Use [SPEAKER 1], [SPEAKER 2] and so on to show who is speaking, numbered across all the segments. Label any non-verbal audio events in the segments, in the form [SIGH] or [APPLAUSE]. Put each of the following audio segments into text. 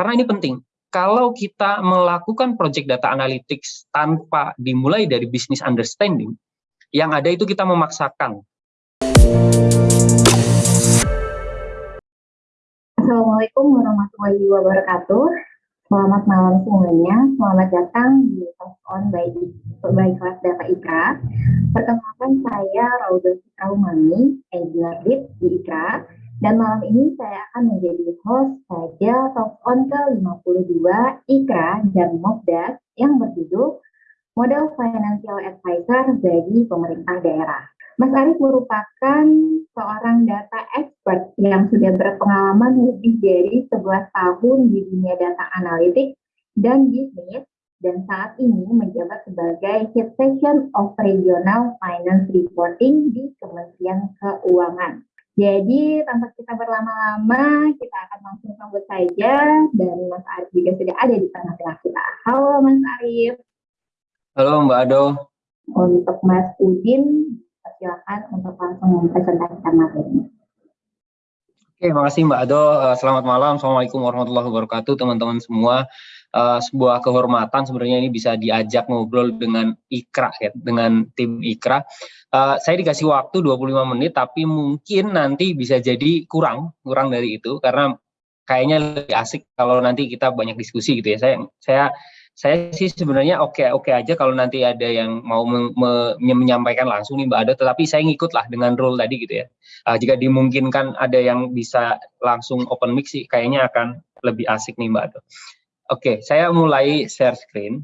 [SPEAKER 1] Karena ini penting. Kalau kita melakukan project data analytics tanpa dimulai dari business understanding, yang ada itu kita memaksakan.
[SPEAKER 2] Assalamualaikum warahmatullahi wabarakatuh. Selamat malam semuanya. Selamat datang di Talk On by, by Kelas Data IKRA. Perkenalkan saya Rauda Fitraumani, Engineer Lead di IKRA dan malam ini saya akan menjadi host saja Talk On ke-52 IKRA dan MOBDAS yang berjudul Model Financial Advisor bagi Pemerintah Daerah. Mas Arief merupakan seorang data expert yang sudah berpengalaman lebih dari 11 tahun di dunia data analitik dan bisnis dan saat ini menjabat sebagai Head Section of Regional Finance Reporting di Kementerian Keuangan. Jadi tanpa kita berlama-lama, kita akan langsung sambut saja dan Mas Arief juga sudah ada di tengah-tengah kita. Halo Mas Arief.
[SPEAKER 1] Halo Mbak Ado.
[SPEAKER 2] Untuk Mas Udin, silakan untuk langsung mempresentasikan materinya.
[SPEAKER 1] Oke, makasih Mbak Ado. Eh, selamat malam. Assalamualaikum warahmatullahi wabarakatuh, teman-teman semua. Uh, sebuah kehormatan sebenarnya ini bisa diajak ngobrol dengan Ikra ya, dengan tim Ikra. Uh, saya dikasih waktu 25 menit, tapi mungkin nanti bisa jadi kurang, kurang dari itu karena kayaknya lebih asik kalau nanti kita banyak diskusi gitu ya. Saya saya saya sih sebenarnya oke oke aja kalau nanti ada yang mau me, me, menyampaikan langsung nih Mbak Ada, tetapi saya ngikut lah dengan role tadi gitu ya. Uh, jika dimungkinkan ada yang bisa langsung open mic sih, kayaknya akan lebih asik nih Mbak Ada. Oke, saya mulai share screen.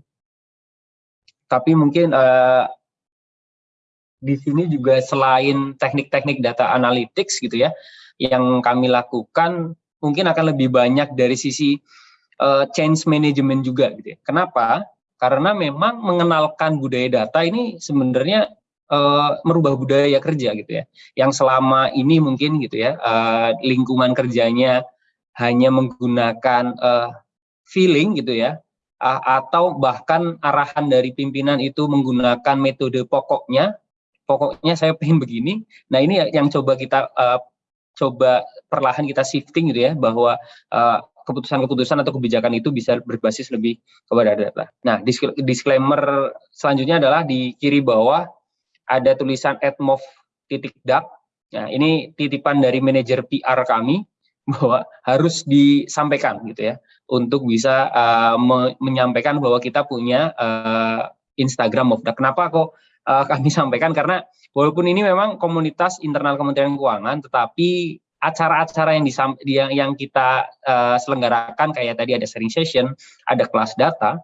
[SPEAKER 1] Tapi mungkin uh, di sini juga selain teknik-teknik data analytics gitu ya, yang kami lakukan mungkin akan lebih banyak dari sisi uh, change management juga gitu ya. Kenapa? Karena memang mengenalkan budaya data ini sebenarnya uh, merubah budaya kerja gitu ya. Yang selama ini mungkin gitu ya, uh, lingkungan kerjanya hanya menggunakan uh, feeling gitu ya atau bahkan arahan dari pimpinan itu menggunakan metode pokoknya pokoknya saya pengen begini nah ini yang coba kita uh, coba perlahan kita shifting gitu ya bahwa uh, keputusan-keputusan atau kebijakan itu bisa berbasis lebih kepada data. Nah, disclaimer selanjutnya adalah di kiri bawah ada tulisan atmov titik. Nah, ini titipan dari manajer PR kami bahwa harus disampaikan gitu ya untuk bisa uh, me menyampaikan bahwa kita punya uh, Instagram Mofda. Kenapa kok uh, [LAUGHS] kami sampaikan karena walaupun ini memang komunitas internal Kementerian Keuangan tetapi acara-acara yang, yang yang kita uh, selenggarakan kayak tadi ada sharing session, ada kelas data,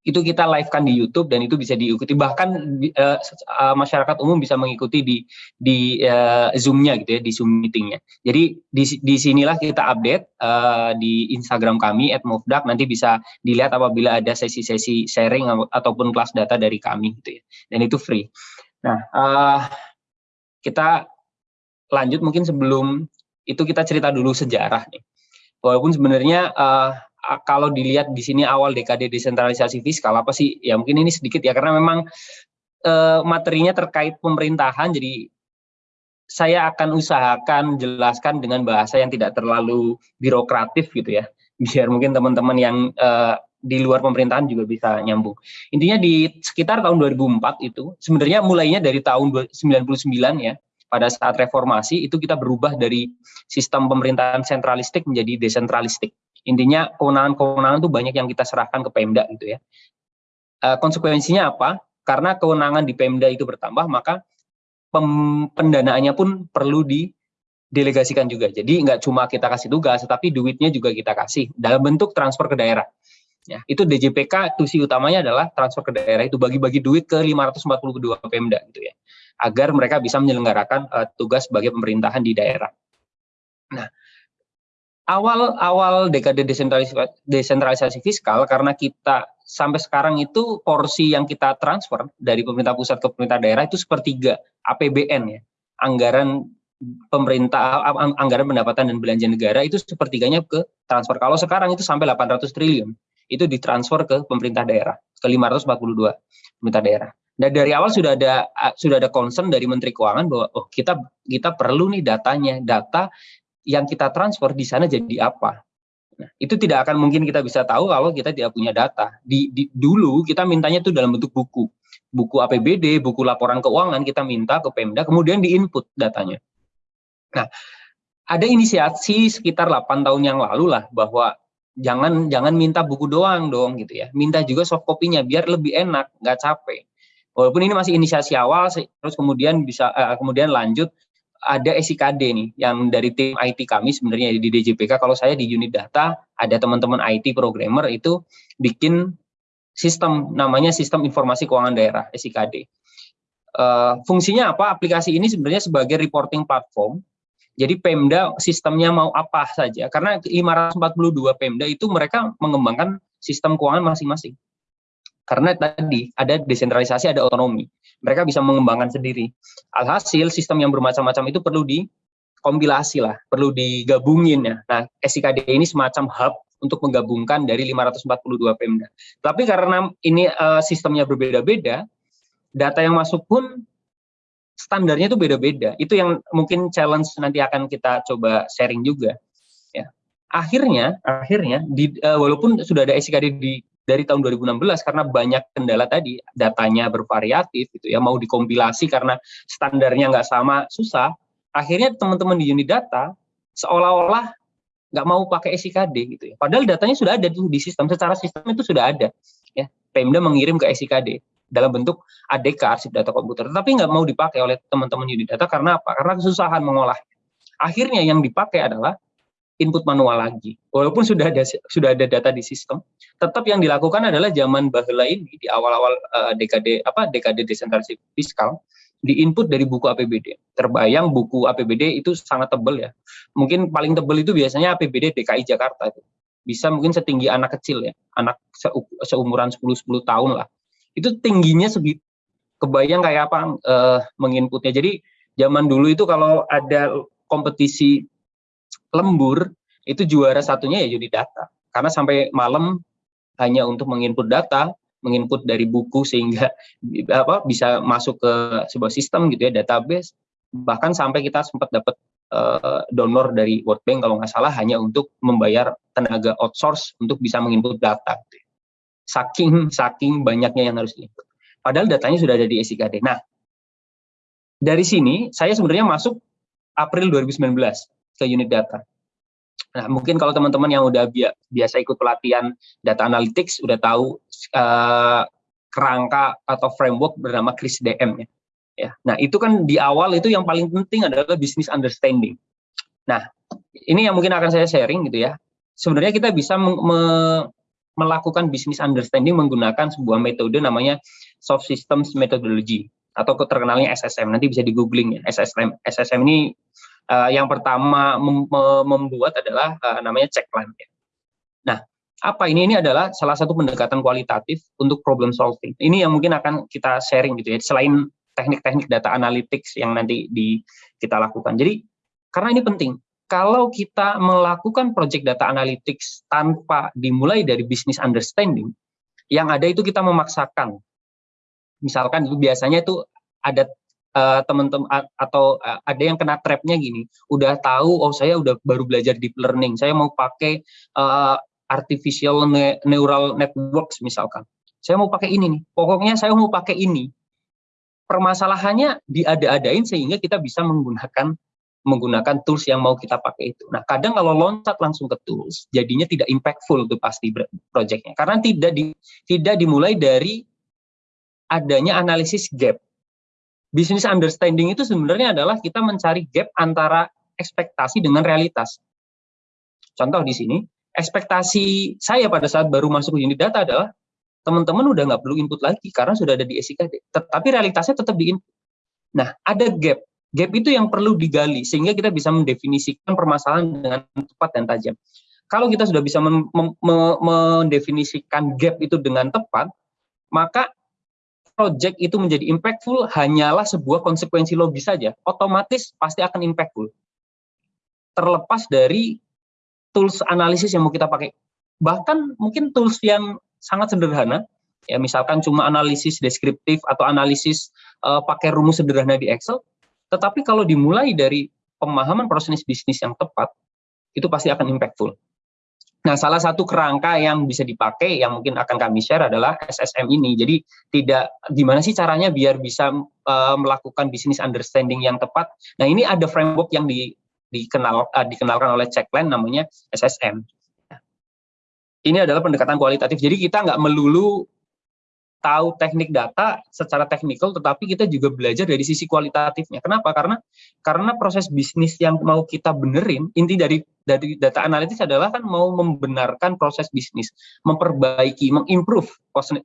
[SPEAKER 1] itu kita live-kan di YouTube dan itu bisa diikuti bahkan uh, masyarakat umum bisa mengikuti di di uh, Zoom-nya gitu ya di Zoom meeting-nya. Jadi di di sinilah kita update uh, di Instagram kami @movdak nanti bisa dilihat apabila ada sesi-sesi sharing ataupun kelas data dari kami gitu ya. Dan itu free. Nah, uh, kita lanjut mungkin sebelum itu kita cerita dulu sejarah nih. Walaupun sebenarnya uh, kalau dilihat di sini awal dekade desentralisasi fiskal apa sih? Ya mungkin ini sedikit ya karena memang uh, materinya terkait pemerintahan jadi saya akan usahakan jelaskan dengan bahasa yang tidak terlalu birokratif gitu ya [LAUGHS] biar mungkin teman-teman yang uh, di luar pemerintahan juga bisa nyambung. Intinya di sekitar tahun 2004 itu sebenarnya mulainya dari tahun 99 ya pada saat reformasi itu kita berubah dari sistem pemerintahan sentralistik menjadi desentralistik. Intinya kewenangan-kewenangan itu banyak yang kita serahkan ke Pemda gitu ya. E, konsekuensinya apa? Karena kewenangan di Pemda itu bertambah, maka pendanaannya pun perlu didelegasikan juga. Jadi nggak cuma kita kasih tugas, tetapi duitnya juga kita kasih dalam bentuk transfer ke daerah. Ya, itu DJPK tusi utamanya adalah transfer ke daerah itu bagi-bagi duit ke 542 Pemda gitu ya agar mereka bisa menyelenggarakan uh, tugas sebagai pemerintahan di daerah. Nah, awal-awal dekade desentralisasi, desentralisasi fiskal karena kita sampai sekarang itu porsi yang kita transfer dari pemerintah pusat ke pemerintah daerah itu sepertiga APBN ya, anggaran pemerintah anggaran pendapatan dan belanja negara itu sepertiganya ke transfer. Kalau sekarang itu sampai 800 triliun itu ditransfer ke pemerintah daerah ke 542 pemerintah daerah. Nah dari awal sudah ada sudah ada concern dari Menteri Keuangan bahwa oh kita kita perlu nih datanya, data yang kita transfer di sana jadi apa. Nah, itu tidak akan mungkin kita bisa tahu kalau kita tidak punya data. Di, di dulu kita mintanya itu dalam bentuk buku. Buku APBD, buku laporan keuangan kita minta ke Pemda, kemudian diinput datanya. Nah, ada inisiasi sekitar 8 tahun yang lalu lah bahwa jangan jangan minta buku doang dong gitu ya. Minta juga soft copy-nya biar lebih enak, nggak capek. Walaupun ini masih inisiasi awal, terus kemudian bisa uh, kemudian lanjut ada SIKD nih yang dari tim IT kami sebenarnya di DJPK kalau saya di unit data ada teman-teman IT programmer itu bikin sistem namanya sistem informasi keuangan daerah SIKD. Uh, eh, fungsinya apa? Aplikasi ini sebenarnya sebagai reporting platform. Jadi Pemda sistemnya mau apa saja karena 542 Pemda itu mereka mengembangkan sistem keuangan masing-masing. Karena tadi ada desentralisasi, ada otonomi. Mereka bisa mengembangkan sendiri. Alhasil sistem yang bermacam-macam itu perlu dikompilasi lah, perlu digabungin ya. Nah, SIKD ini semacam hub untuk menggabungkan dari 542 Pemda. Tapi karena ini uh, sistemnya berbeda-beda, data yang masuk pun standarnya itu beda-beda. Itu yang mungkin challenge nanti akan kita coba sharing juga. Ya. Akhirnya, akhirnya di, uh, walaupun sudah ada SIKD di dari tahun 2016 karena banyak kendala tadi datanya bervariatif gitu ya mau dikompilasi karena standarnya nggak sama susah. Akhirnya teman-teman di unit data seolah-olah nggak mau pakai SIKD gitu ya. Padahal datanya sudah ada di sistem secara sistem itu sudah ada ya. Pemda mengirim ke SIKD dalam bentuk ADK arsip data komputer tapi nggak mau dipakai oleh teman-teman unit data karena apa? Karena kesusahan mengolah. Akhirnya yang dipakai adalah input manual lagi. Walaupun sudah ada sudah ada data di sistem, tetap yang dilakukan adalah zaman bahula ini di awal-awal uh, dekade apa dekade desentralisasi fiskal di input dari buku APBD. Terbayang buku APBD itu sangat tebal ya. Mungkin paling tebal itu biasanya APBD DKI Jakarta itu. Bisa mungkin setinggi anak kecil ya, anak seumuran 10 10 tahun lah. Itu tingginya segitu. Kebayang kayak apa uh, menginputnya. Jadi zaman dulu itu kalau ada kompetisi lembur itu juara satunya ya unit data. Karena sampai malam hanya untuk menginput data menginput dari buku sehingga [LAUGHS] apa bisa masuk ke sebuah sistem gitu ya database. Bahkan sampai kita sempat dapat uh, donor dari World Bank kalau nggak salah hanya untuk membayar tenaga outsource untuk bisa menginput data. Saking saking banyaknya yang harus diinput. Padahal datanya sudah ada di SIKD nah dari sini saya sebenarnya masuk April 2019 ke unit data. Nah, mungkin kalau teman-teman yang udah biasa ikut pelatihan data analytics udah tahu uh, kerangka atau framework bernama CRISDM ya. ya. Nah, itu kan di awal itu yang paling penting adalah business understanding. Nah, ini yang mungkin akan saya sharing gitu ya. Sebenarnya kita bisa me melakukan business understanding menggunakan sebuah metode namanya soft systems methodology atau terkenalnya SSM. Nanti bisa di googling ya. SSM SSM ini uh, yang pertama mem membuat adalah uh, namanya checkline. Ya. Nah, apa ini? Ini adalah salah satu pendekatan kualitatif untuk problem solving. Ini yang mungkin akan kita sharing gitu ya. Selain teknik-teknik data analytics yang nanti di kita lakukan. Jadi karena ini penting. Kalau kita melakukan project data analytics tanpa dimulai dari business understanding, yang ada itu kita memaksakan. Misalkan itu biasanya itu ada uh, teman-teman atau uh, ada yang kena trapnya gini, udah tahu oh saya udah baru belajar deep learning, saya mau pakai uh, artificial ne neural networks misalkan, saya mau pakai ini nih, pokoknya saya mau pakai ini. Permasalahannya diada-adain sehingga kita bisa menggunakan menggunakan tools yang mau kita pakai itu. Nah, kadang kalau loncat langsung ke tools, jadinya tidak impactful tuh pasti projectnya, karena tidak di, tidak dimulai dari adanya analisis gap business understanding itu sebenarnya adalah kita mencari gap antara ekspektasi dengan realitas. Contoh di sini, ekspektasi saya pada saat baru masuk ke unit data adalah teman-teman udah nggak perlu input lagi karena sudah ada di SIKD. Tetapi realitasnya tetap di input. Nah, ada gap. Gap itu yang perlu digali sehingga kita bisa mendefinisikan permasalahan dengan tepat dan tajam. Kalau kita sudah bisa mendefinisikan gap itu dengan tepat, maka project itu menjadi impactful hanyalah sebuah konsekuensi logis saja, otomatis pasti akan impactful. Terlepas dari tools analisis yang mau kita pakai. Bahkan mungkin tools yang sangat sederhana, ya misalkan cuma analisis deskriptif atau analisis uh, pakai rumus sederhana di Excel, tetapi kalau dimulai dari pemahaman proses bisnis yang tepat, itu pasti akan impactful. Nah, salah satu kerangka yang bisa dipakai yang mungkin akan kami share adalah SSM ini. Jadi tidak gimana sih caranya biar bisa uh, melakukan bisnis understanding yang tepat. Nah, ini ada framework yang di, dikenal uh, dikenalkan oleh Checkline namanya SSM. Ini adalah pendekatan kualitatif. Jadi kita nggak melulu tahu teknik data secara teknikal, tetapi kita juga belajar dari sisi kualitatifnya. Kenapa? Karena karena proses bisnis yang mau kita benerin, inti dari dari data analitis adalah kan mau membenarkan proses bisnis, memperbaiki, mengimprove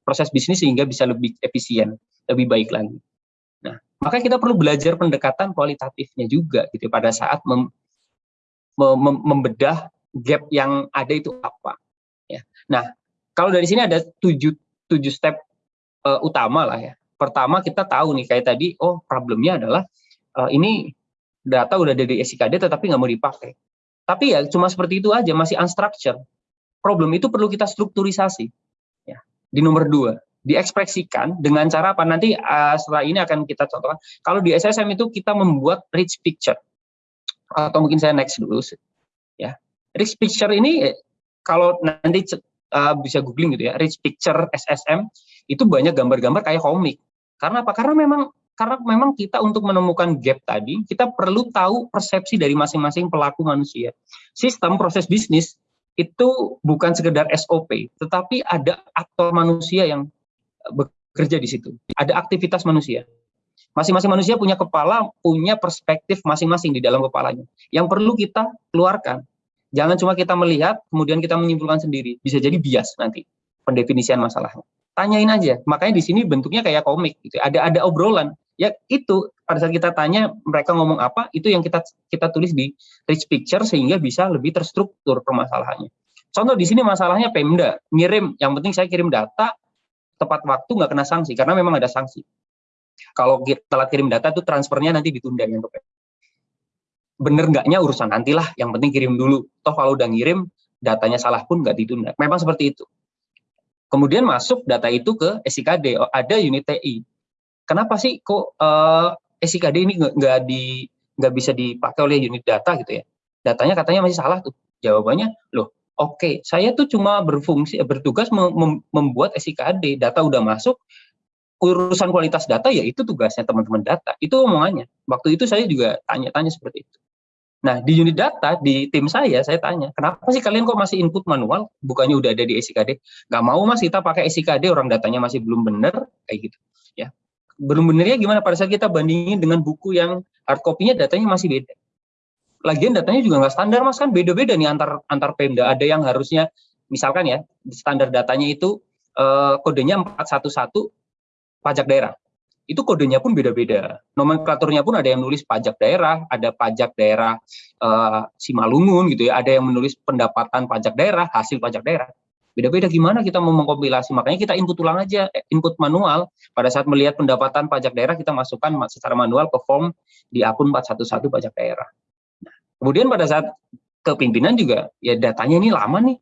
[SPEAKER 1] proses bisnis sehingga bisa lebih efisien, lebih baik lagi. Nah, maka kita perlu belajar pendekatan kualitatifnya juga gitu pada saat mem, mem, membedah gap yang ada itu apa. Ya. Nah, kalau dari sini ada tujuh tujuh step uh, utama lah ya. Pertama kita tahu nih kayak tadi, oh problemnya adalah uh, ini data udah ada di SIKD tetapi nggak mau dipakai. Tapi ya cuma seperti itu aja, masih unstructured. Problem itu perlu kita strukturisasi. Ya. Di nomor dua, diekspresikan dengan cara apa nanti uh, setelah ini akan kita contohkan. Kalau di SSM itu kita membuat rich picture atau mungkin saya next dulu ya. Rich picture ini kalau nanti uh, bisa googling gitu ya, rich picture SSM itu banyak gambar-gambar kayak komik. Karena apa? Karena memang karena memang kita untuk menemukan gap tadi, kita perlu tahu persepsi dari masing-masing pelaku manusia. Sistem proses bisnis itu bukan sekedar SOP, tetapi ada aktor manusia yang bekerja di situ. Ada aktivitas manusia. Masing-masing manusia punya kepala, punya perspektif masing-masing di dalam kepalanya. Yang perlu kita keluarkan. Jangan cuma kita melihat, kemudian kita menyimpulkan sendiri. Bisa jadi bias nanti pendefinisian masalahnya tanyain aja. Makanya di sini bentuknya kayak komik gitu. Ada ada obrolan. Ya itu pada saat kita tanya mereka ngomong apa, itu yang kita kita tulis di rich picture sehingga bisa lebih terstruktur permasalahannya. Contoh di sini masalahnya Pemda ngirim, yang penting saya kirim data tepat waktu nggak kena sanksi karena memang ada sanksi. Kalau telat kirim data itu transfernya nanti ditunda yang Bener nggaknya urusan nantilah, yang penting kirim dulu. Toh kalau udah ngirim datanya salah pun nggak ditunda. Memang seperti itu. Kemudian masuk data itu ke SIKD, oh, ada unit TI. Kenapa sih kok uh, eh, SIKD ini nggak bisa dipakai oleh unit data gitu ya? Datanya katanya masih salah tuh. Jawabannya, loh, oke, okay, saya tuh cuma berfungsi bertugas mem membuat SIKD, data udah masuk, urusan kualitas data ya itu tugasnya teman-teman data. Itu omongannya. Waktu itu saya juga tanya-tanya seperti itu. Nah, di unit data, di tim saya, saya tanya, kenapa sih kalian kok masih input manual, bukannya udah ada di SIKD? Gak mau mas, kita pakai SIKD, orang datanya masih belum benar, kayak gitu. ya Belum benernya gimana pada saat kita bandingin dengan buku yang hard copy-nya datanya masih beda. Lagian datanya juga nggak standar mas, kan beda-beda nih antar antar Pemda. Ada yang harusnya, misalkan ya, standar datanya itu eh, kodenya 411 pajak daerah itu kodenya pun beda-beda. Nomenklaturnya pun ada yang nulis pajak daerah, ada pajak daerah uh, Simalungun gitu ya, ada yang menulis pendapatan pajak daerah, hasil pajak daerah. Beda-beda gimana kita mau mengkompilasi, makanya kita input ulang aja, eh, input manual. Pada saat melihat pendapatan pajak daerah, kita masukkan secara manual ke form di akun 411 pajak daerah. Nah, kemudian pada saat kepimpinan juga, ya datanya ini lama nih.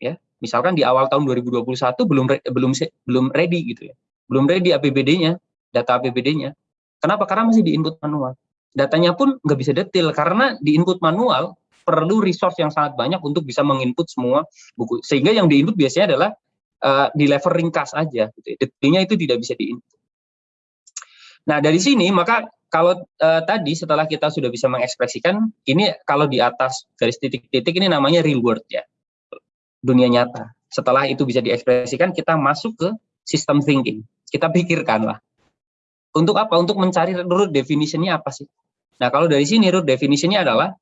[SPEAKER 1] ya Misalkan di awal tahun 2021 belum belum belum ready gitu ya, belum ready APBD-nya, data APBD-nya. Kenapa? Karena masih di input manual. Datanya pun nggak bisa detail karena di input manual perlu resource yang sangat banyak untuk bisa menginput semua buku. Sehingga yang di input biasanya adalah uh, di level ringkas aja. Gitu. Detailnya itu tidak bisa di input. Nah dari sini maka kalau uh, tadi setelah kita sudah bisa mengekspresikan, ini kalau di atas garis titik-titik ini namanya real world ya, dunia nyata. Setelah itu bisa diekspresikan, kita masuk ke sistem thinking. Kita pikirkan lah, untuk apa? Untuk mencari root definition-nya apa sih? Nah, kalau dari sini root definition-nya adalah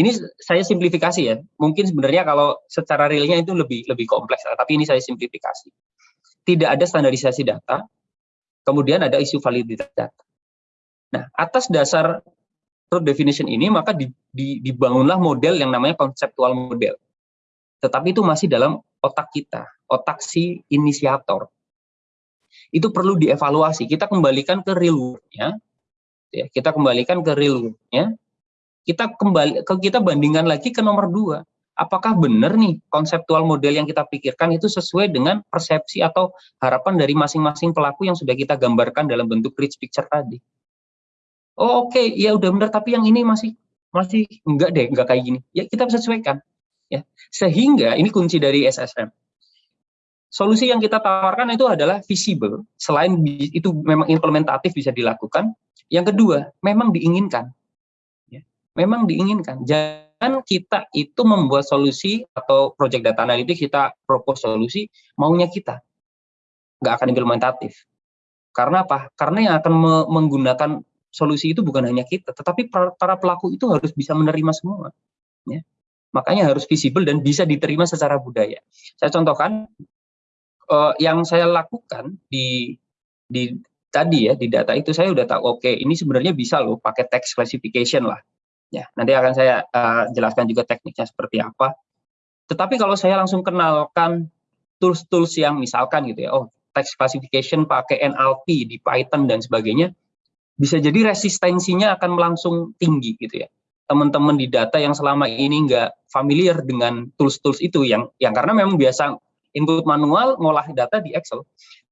[SPEAKER 1] ini saya simplifikasi ya. Mungkin sebenarnya kalau secara realnya itu lebih lebih kompleks, tapi ini saya simplifikasi. Tidak ada standarisasi data, kemudian ada isu validitas data. Nah, atas dasar root definition ini maka di, di, dibangunlah model yang namanya konseptual model. Tetapi itu masih dalam otak kita, otak si inisiator itu perlu dievaluasi. Kita kembalikan ke real world-nya, ya, kita kembalikan ke real world-nya, kita kembali ke kita bandingkan lagi ke nomor dua. Apakah benar nih konseptual model yang kita pikirkan itu sesuai dengan persepsi atau harapan dari masing-masing pelaku yang sudah kita gambarkan dalam bentuk rich picture tadi? Oh oke, okay. ya udah benar, tapi yang ini masih masih enggak deh, enggak kayak gini. Ya kita sesuaikan. ya. Sehingga ini kunci dari SSM. Solusi yang kita tawarkan itu adalah visible, selain itu memang implementatif bisa dilakukan. Yang kedua, memang diinginkan. Ya. Memang diinginkan. Jangan kita itu membuat solusi atau project data analytics kita propose solusi maunya kita. Nggak akan implementatif. Karena apa? Karena yang akan me menggunakan solusi itu bukan hanya kita, tetapi para pelaku itu harus bisa menerima semua. Ya. Makanya harus visible dan bisa diterima secara budaya. Saya contohkan uh, yang saya lakukan di di tadi ya di data itu saya udah tahu oke okay, ini sebenarnya bisa loh pakai text classification lah. Ya, nanti akan saya uh, jelaskan juga tekniknya seperti apa. Tetapi kalau saya langsung kenalkan tools-tools yang misalkan gitu ya, oh text classification pakai NLP di Python dan sebagainya, bisa jadi resistensinya akan langsung tinggi gitu ya. Teman-teman di data yang selama ini nggak familiar dengan tools-tools itu yang yang karena memang biasa input manual ngolah data di Excel.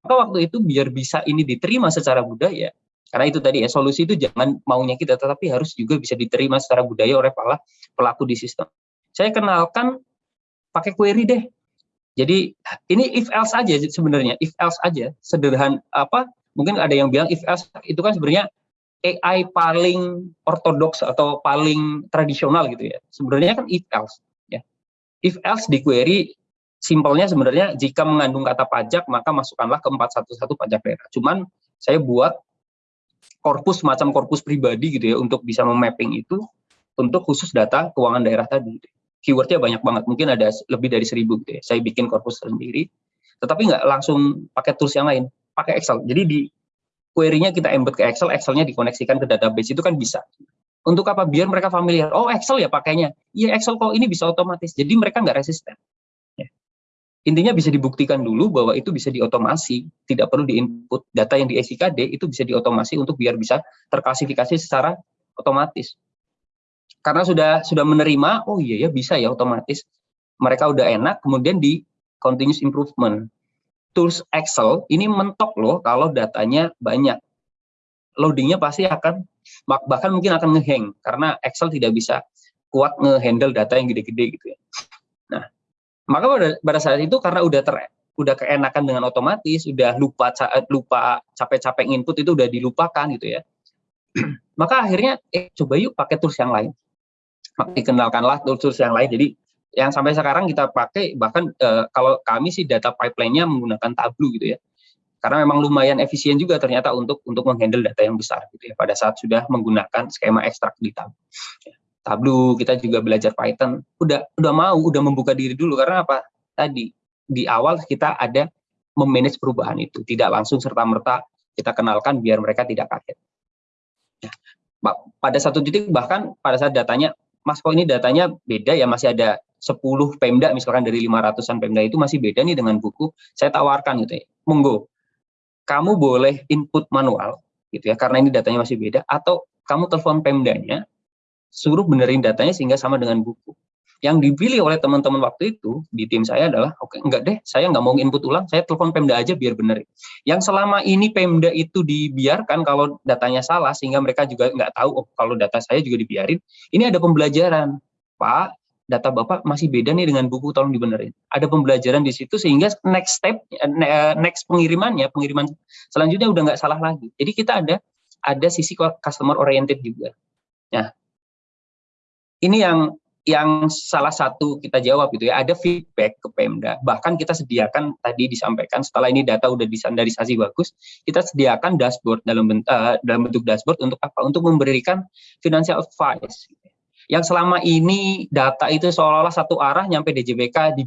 [SPEAKER 1] Maka waktu itu biar bisa ini diterima secara budaya, karena itu tadi ya solusi itu jangan maunya kita, tetapi harus juga bisa diterima secara budaya oleh para pelaku di sistem. Saya kenalkan pakai query deh. Jadi ini if else aja sebenarnya, if else aja, sederhana apa? Mungkin ada yang bilang if else itu kan sebenarnya AI paling ortodoks atau paling tradisional gitu ya. Sebenarnya kan if else ya. If else di query simpelnya sebenarnya jika mengandung kata pajak maka masukkanlah ke 411 pajak daerah. Cuman saya buat korpus macam korpus pribadi gitu ya untuk bisa memapping itu untuk khusus data keuangan daerah tadi. Keywordnya banyak banget, mungkin ada lebih dari seribu gitu ya. Saya bikin korpus sendiri, tetapi nggak langsung pakai tools yang lain, pakai Excel. Jadi di query-nya kita embed ke Excel, Excel-nya dikoneksikan ke database itu kan bisa. Untuk apa? Biar mereka familiar. Oh Excel ya pakainya. Iya Excel kok ini bisa otomatis. Jadi mereka nggak resisten. Ya. Intinya bisa dibuktikan dulu bahwa itu bisa diotomasi. Tidak perlu diinput data yang di SIKD itu bisa diotomasi untuk biar bisa terklasifikasi secara otomatis. Karena sudah sudah menerima, oh iya ya bisa ya otomatis. Mereka udah enak, kemudian di continuous improvement tools Excel ini mentok loh kalau datanya banyak. Loadingnya pasti akan, bahkan mungkin akan ngehang, karena Excel tidak bisa kuat ngehandle data yang gede-gede gitu ya. Maka pada, pada saat itu karena udah ter, udah keenakan dengan otomatis, udah lupa lupa capek-capek input itu udah dilupakan gitu ya. [CLEARS THROAT] maka akhirnya eh coba yuk pakai tools yang lain. Maka dikenalkanlah tools-tools yang lain. Jadi yang sampai sekarang kita pakai bahkan uh, kalau kami sih data pipeline-nya menggunakan Tableau gitu ya. Karena memang lumayan efisien juga ternyata untuk untuk menghandle data yang besar gitu ya pada saat sudah menggunakan skema ekstrak di Tableau. Tableau kita juga belajar Python, udah udah mau udah membuka diri dulu karena apa? Tadi di awal kita ada memanage perubahan itu, tidak langsung serta-merta kita kenalkan biar mereka tidak kaget. Ya, pada satu titik bahkan pada saat datanya Mas kok ini datanya beda ya masih ada 10 Pemda misalkan dari 500-an Pemda itu masih beda nih dengan buku, saya tawarkan gitu ya. Monggo. Kamu boleh input manual gitu ya karena ini datanya masih beda atau kamu telepon Pemdanya suruh benerin datanya sehingga sama dengan buku. Yang dipilih oleh teman-teman waktu itu di tim saya adalah, oke okay, enggak deh, saya nggak mau input ulang, saya telepon Pemda aja biar benerin. Yang selama ini Pemda itu dibiarkan kalau datanya salah sehingga mereka juga nggak tahu, oh kalau data saya juga dibiarin, ini ada pembelajaran. Pak, data Bapak masih beda nih dengan buku, tolong dibenerin. Ada pembelajaran di situ sehingga next step, next pengirimannya, pengiriman selanjutnya udah nggak salah lagi. Jadi kita ada ada sisi customer oriented juga. Nah, ini yang yang salah satu kita jawab itu ya ada feedback ke Pemda bahkan kita sediakan tadi disampaikan setelah ini data udah disandarisasi bagus kita sediakan dashboard dalam bentuk uh, dalam bentuk dashboard untuk apa untuk memberikan financial advice yang selama ini data itu seolah-olah satu arah nyampe DJBK di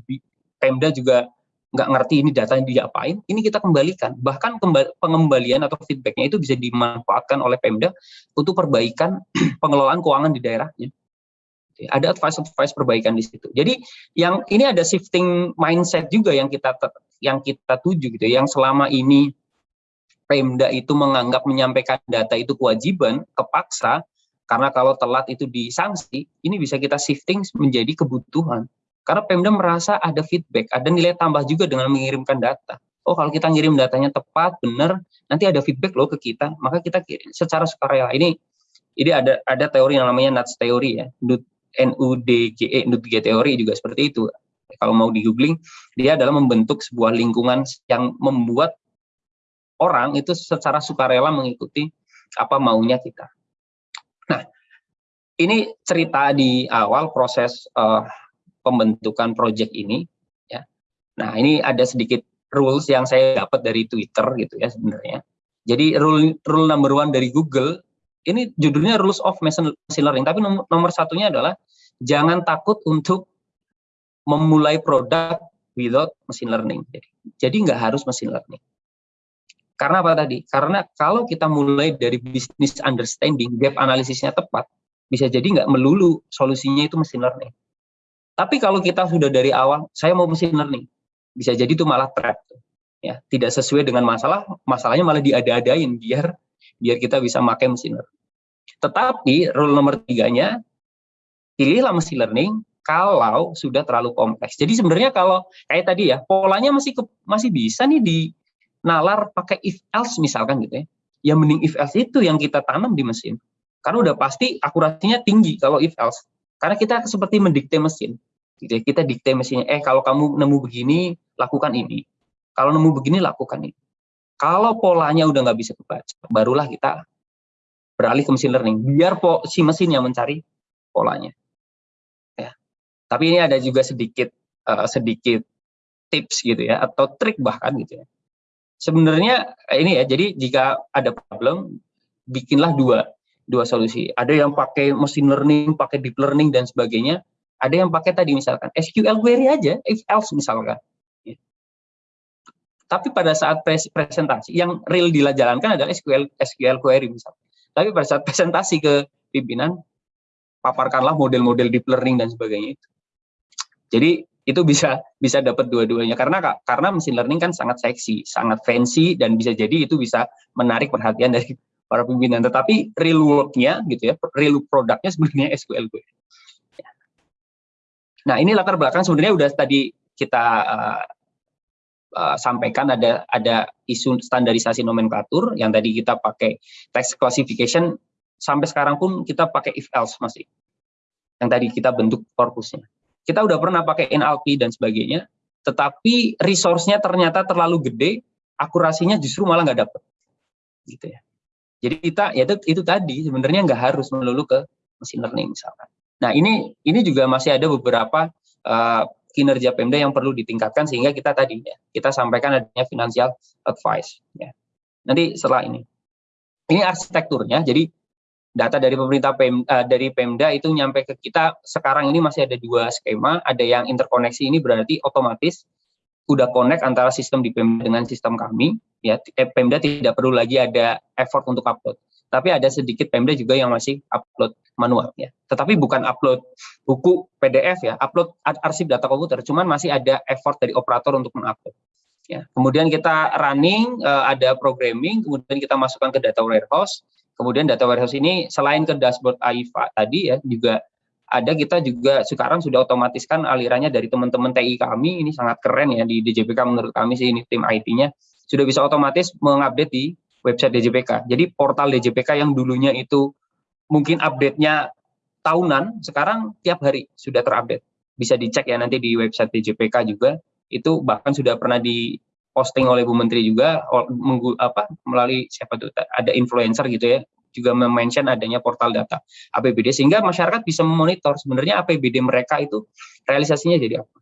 [SPEAKER 1] Pemda juga nggak ngerti ini datanya diapain, ini kita kembalikan. Bahkan pengembalian atau feedbacknya itu bisa dimanfaatkan oleh Pemda untuk perbaikan [CLEARS THROAT] pengelolaan keuangan di daerahnya. Ada advice-advice perbaikan di situ. Jadi yang ini ada shifting mindset juga yang kita yang kita tuju gitu. Yang selama ini Pemda itu menganggap menyampaikan data itu kewajiban, kepaksa, karena kalau telat itu disanksi, ini bisa kita shifting menjadi kebutuhan. Karena Pemda merasa ada feedback, ada nilai tambah juga dengan mengirimkan data. Oh, kalau kita ngirim datanya tepat, benar, nanti ada feedback loh ke kita, maka kita kirim secara sukarela. Ini ini ada ada teori yang namanya nuts teori ya. NUDGE, NUDGE teori juga seperti itu. Kalau mau di googling, dia adalah membentuk sebuah lingkungan yang membuat orang itu secara sukarela mengikuti apa maunya kita. Nah, ini cerita di awal proses uh, pembentukan project ini. Ya. Nah, ini ada sedikit rules yang saya dapat dari Twitter gitu ya sebenarnya. Jadi rule rule number one dari Google ini judulnya rules of machine learning, tapi nomor, nomor satunya adalah jangan takut untuk memulai produk without machine learning. Jadi, jadi nggak harus machine learning. Karena apa tadi? Karena kalau kita mulai dari business understanding, gap analisisnya tepat, bisa jadi nggak melulu solusinya itu machine learning. Tapi kalau kita sudah dari awal, saya mau machine learning, bisa jadi itu malah trap. Ya, tidak sesuai dengan masalah, masalahnya malah diada-adain biar biar kita bisa pakai machine learning. Tetapi rule nomor tiganya, pilihlah machine learning kalau sudah terlalu kompleks. Jadi sebenarnya kalau kayak tadi ya, polanya masih ke, masih bisa nih di nalar pakai if else misalkan gitu ya, ya mending if else itu yang kita tanam di mesin. Karena udah pasti akurasinya tinggi kalau if else. Karena kita seperti mendikte mesin. Gitu ya. Kita dikte mesinnya, eh kalau kamu nemu begini, lakukan ini. Kalau nemu begini, lakukan ini. Kalau polanya udah nggak bisa kebaca, barulah kita beralih ke mesin learning. Biar po, si mesin yang mencari polanya. Ya. Tapi ini ada juga sedikit uh, sedikit tips gitu ya, atau trik bahkan gitu ya sebenarnya ini ya jadi jika ada problem bikinlah dua dua solusi ada yang pakai machine learning pakai deep learning dan sebagainya ada yang pakai tadi misalkan SQL query aja if else misalkan. Tapi pada saat pres presentasi yang real dijalankan adalah SQL SQL query misalkan tapi pada saat presentasi ke pimpinan paparkanlah model-model deep learning dan sebagainya itu jadi itu bisa bisa dapat dua-duanya karena karena mesin learning kan sangat seksi, sangat fancy dan bisa jadi itu bisa menarik perhatian dari para pimpinan. Tetapi real work-nya gitu ya, real produknya sebenarnya [LAUGHS] SQL gue. Nah ini latar belakang sebenarnya udah tadi kita uh, uh, sampaikan ada ada isu standarisasi nomenklatur yang tadi kita pakai text classification sampai sekarang pun kita pakai if else masih yang tadi kita bentuk korpusnya kita udah pernah pakai NLP dan sebagainya, tetapi resource-nya ternyata terlalu gede, akurasinya justru malah nggak dapet. Gitu ya. Jadi kita ya itu, itu tadi sebenarnya nggak harus melulu ke machine learning misalkan. Nah ini ini juga masih ada beberapa uh, kinerja Pemda yang perlu ditingkatkan sehingga kita tadi ya kita sampaikan adanya financial advice ya. Nanti setelah ini. Ini arsitekturnya. Jadi data dari pemerintah PM, uh, dari Pemda itu nyampe ke kita sekarang ini masih ada dua skema, ada yang interkoneksi ini berarti otomatis udah connect antara sistem di Pemda dengan sistem kami, ya eh, Pemda tidak perlu lagi ada effort untuk upload. Tapi ada sedikit Pemda juga yang masih upload manual ya. Tetapi bukan upload buku PDF ya, upload arsip data komputer, cuman masih ada effort dari operator untuk mengupload. Ya. Kemudian kita running, uh, ada programming, kemudian kita masukkan ke data warehouse, Kemudian data warehouse ini selain ke dashboard AIFA tadi ya juga ada kita juga sekarang sudah otomatiskan alirannya dari teman-teman TI kami ini sangat keren ya di DJPK menurut kami sih ini tim IT-nya sudah bisa otomatis mengupdate di website DJPK. Jadi portal DJPK yang dulunya itu mungkin update-nya tahunan, sekarang tiap hari sudah terupdate. Bisa dicek ya nanti di website DJPK juga, itu bahkan sudah pernah di posting oleh Bu Menteri juga apa melalui siapa tuh ada influencer gitu ya juga mention adanya portal data APBD sehingga masyarakat bisa memonitor sebenarnya APBD mereka itu realisasinya jadi apa.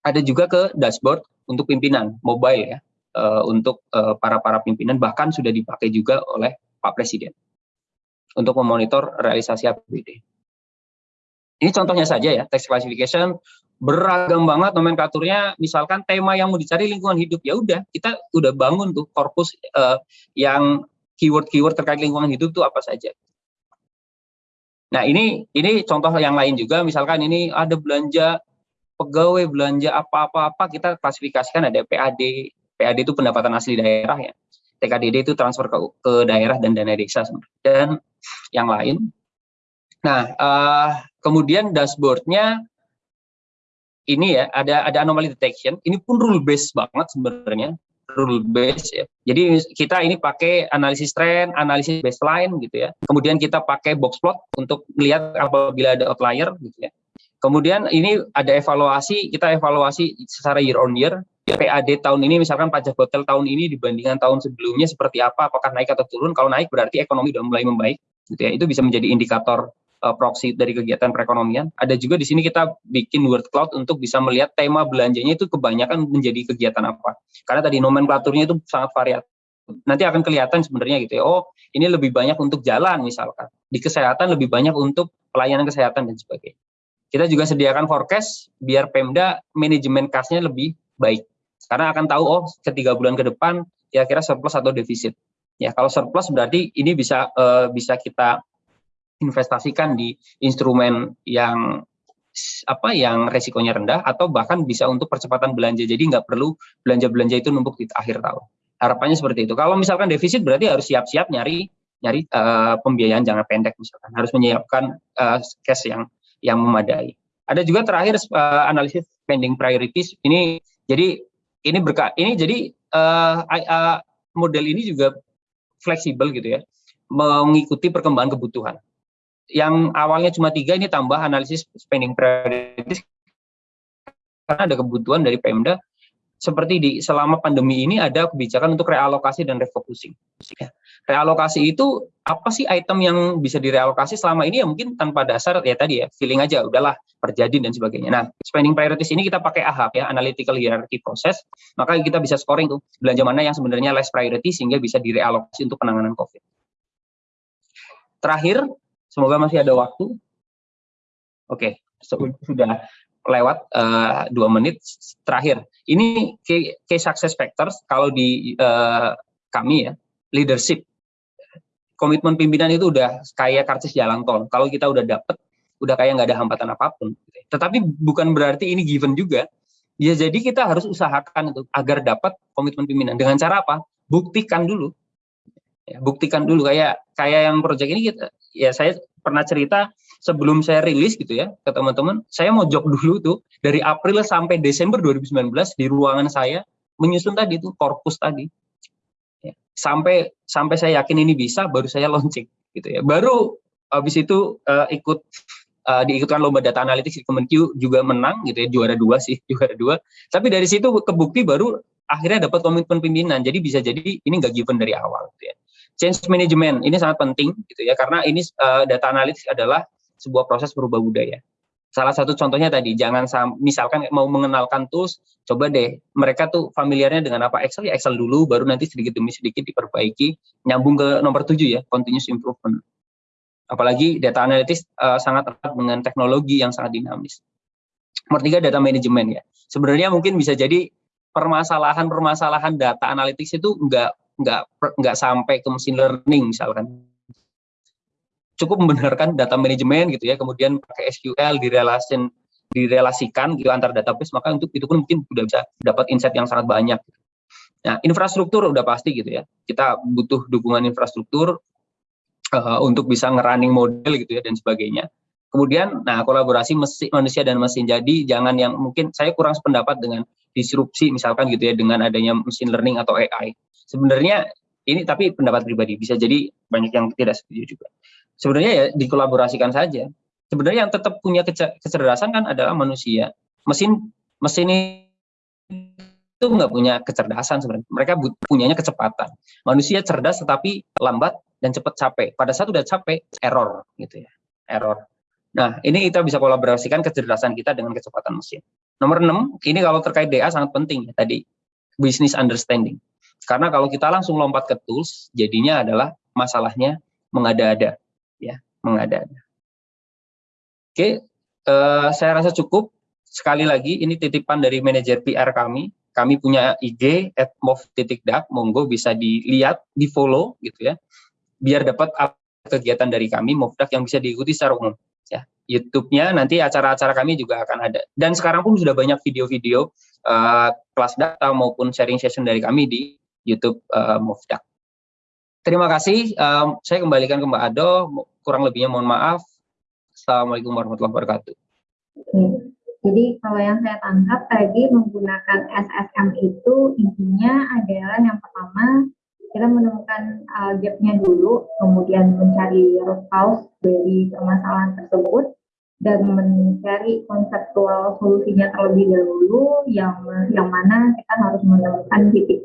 [SPEAKER 1] Ada juga ke dashboard untuk pimpinan mobile ya uh, untuk uh, para para pimpinan bahkan sudah dipakai juga oleh Pak Presiden untuk memonitor realisasi APBD. Ini contohnya saja ya, text classification beragam banget nomenklaturnya. Misalkan tema yang mau dicari lingkungan hidup ya udah kita udah bangun tuh korpus uh, yang keyword-keyword terkait lingkungan hidup tuh apa saja. Nah ini ini contoh yang lain juga. Misalkan ini ada belanja pegawai belanja apa-apa-apa kita klasifikasikan ada PAD PAD itu pendapatan asli daerah ya TKDD itu transfer ke, ke daerah dan dana desa dan yang lain nah uh, kemudian dashboardnya ini ya ada ada anomaly detection ini pun rule based banget sebenarnya rule base ya. Jadi kita ini pakai analisis trend, analisis baseline gitu ya. Kemudian kita pakai box plot untuk melihat apabila ada outlier gitu ya. Kemudian ini ada evaluasi, kita evaluasi secara year on year. PAD tahun ini misalkan pajak hotel tahun ini dibandingkan tahun sebelumnya seperti apa, apakah naik atau turun? Kalau naik berarti ekonomi sudah mulai membaik, gitu ya. Itu bisa menjadi indikator uh, proxy dari kegiatan perekonomian. Ada juga di sini kita bikin word cloud untuk bisa melihat tema belanjanya itu kebanyakan menjadi kegiatan apa. Karena tadi nomenklaturnya itu sangat variatif. Nanti akan kelihatan sebenarnya gitu ya. Oh, ini lebih banyak untuk jalan misalkan. Di kesehatan lebih banyak untuk pelayanan kesehatan dan sebagainya. Kita juga sediakan forecast biar Pemda manajemen kasnya lebih baik. Karena akan tahu oh ketiga bulan ke depan kira-kira surplus atau defisit. Ya kalau surplus berarti ini bisa uh, bisa kita investasikan di instrumen yang apa yang resikonya rendah atau bahkan bisa untuk percepatan belanja. Jadi nggak perlu belanja-belanja itu numpuk di akhir tahun. Harapannya seperti itu. Kalau misalkan defisit berarti harus siap-siap nyari nyari uh, pembiayaan jangka pendek misalkan. Harus menyiapkan uh, cash yang yang memadai. Ada juga terakhir uh, analisis spending priorities. Ini jadi ini berka ini jadi uh, uh, model ini juga fleksibel gitu ya, mengikuti perkembangan kebutuhan. Yang awalnya cuma tiga ini tambah analisis spending priorities karena ada kebutuhan dari Pemda seperti di selama pandemi ini ada kebijakan untuk realokasi dan refocusing. Ya. Realokasi itu apa sih item yang bisa direalokasi selama ini ya mungkin tanpa dasar ya tadi ya feeling aja udahlah terjadi dan sebagainya. Nah spending priorities ini kita pakai AHAP ya analytical hierarchy process maka kita bisa scoring tuh belanja mana yang sebenarnya less priority sehingga bisa direalokasi untuk penanganan COVID. Terakhir semoga masih ada waktu. Oke sudah lewat uh, dua menit terakhir. Ini key, key success factors kalau di uh, kami ya leadership komitmen pimpinan itu udah kayak karcis jalan tol. Kalau kita udah dapet, udah kayak nggak ada hambatan apa pun. Tetapi bukan berarti ini given juga. Ya jadi kita harus usahakan itu agar dapat komitmen pimpinan. Dengan cara apa? Buktikan dulu. Ya, buktikan dulu kayak kayak yang proyek ini kita ya saya pernah cerita sebelum saya rilis gitu ya ke teman-teman, saya mau jok dulu tuh dari April sampai Desember 2019 di ruangan saya menyusun tadi tuh korpus tadi. Ya, sampai sampai saya yakin ini bisa, baru saya launching gitu ya. Baru habis itu uh, ikut uh, diikutkan lomba data analitik di Kemenq juga menang gitu ya juara dua sih [LAUGHS] juara dua tapi dari situ kebukti baru akhirnya dapat komitmen pimpinan jadi bisa jadi ini nggak given dari awal gitu ya change management ini sangat penting gitu ya karena ini uh, data analitik adalah sebuah proses berubah budaya. Salah satu contohnya tadi, jangan misalkan mau mengenalkan tools, coba deh mereka tuh familiarnya dengan apa Excel ya Excel dulu, baru nanti sedikit demi sedikit diperbaiki, nyambung ke nomor tujuh ya, continuous improvement. Apalagi data analytics uh, sangat erat dengan teknologi yang sangat dinamis. Nomor tiga data management ya. Sebenarnya mungkin bisa jadi permasalahan-permasalahan data analytics itu enggak enggak enggak sampai ke mesin learning misalkan cukup membenarkan data manajemen gitu ya, kemudian pakai SQL direlasin direlasikan gitu antar database, maka untuk itu pun mungkin sudah bisa dapat insight yang sangat banyak. Nah, infrastruktur udah pasti gitu ya. Kita butuh dukungan infrastruktur uh, untuk bisa ngerunning model gitu ya dan sebagainya. Kemudian, nah kolaborasi mesin, manusia dan mesin. Jadi jangan yang mungkin saya kurang sependapat dengan disrupsi misalkan gitu ya dengan adanya mesin learning atau AI. Sebenarnya ini tapi pendapat pribadi bisa jadi banyak yang tidak setuju juga sebenarnya ya dikolaborasikan saja. Sebenarnya yang tetap punya kecerdasan kan adalah manusia. Mesin mesin itu nggak punya kecerdasan sebenarnya. Mereka punyanya kecepatan. Manusia cerdas tetapi lambat dan cepat capek. Pada saat udah capek, error gitu ya. Error. Nah, ini kita bisa kolaborasikan kecerdasan kita dengan kecepatan mesin. Nomor 6, ini kalau terkait DA sangat penting ya tadi, business understanding. Karena kalau kita langsung lompat ke tools, jadinya adalah masalahnya mengada-ada ya mengada-ada. Oke, uh, saya rasa cukup. Sekali lagi ini titipan dari manajer PR kami. Kami punya IG at mov.dak, monggo bisa dilihat, di follow gitu ya, biar dapat kegiatan dari kami Movdak yang bisa diikuti secara umum. Ya, YouTube-nya nanti acara-acara kami juga akan ada. Dan sekarang pun sudah banyak video-video uh, kelas data maupun sharing session dari kami di YouTube uh, Movdak. Terima kasih. Um, saya kembalikan ke Mbak Ado. Kurang lebihnya mohon maaf. Assalamualaikum warahmatullahi wabarakatuh.
[SPEAKER 2] Jadi kalau yang saya tangkap tadi menggunakan SSM itu intinya adalah yang pertama kita menemukan uh, gapnya dulu, kemudian mencari root cause dari permasalahan tersebut, dan mencari konseptual solusinya terlebih dahulu yang yang mana kita harus menemukan titik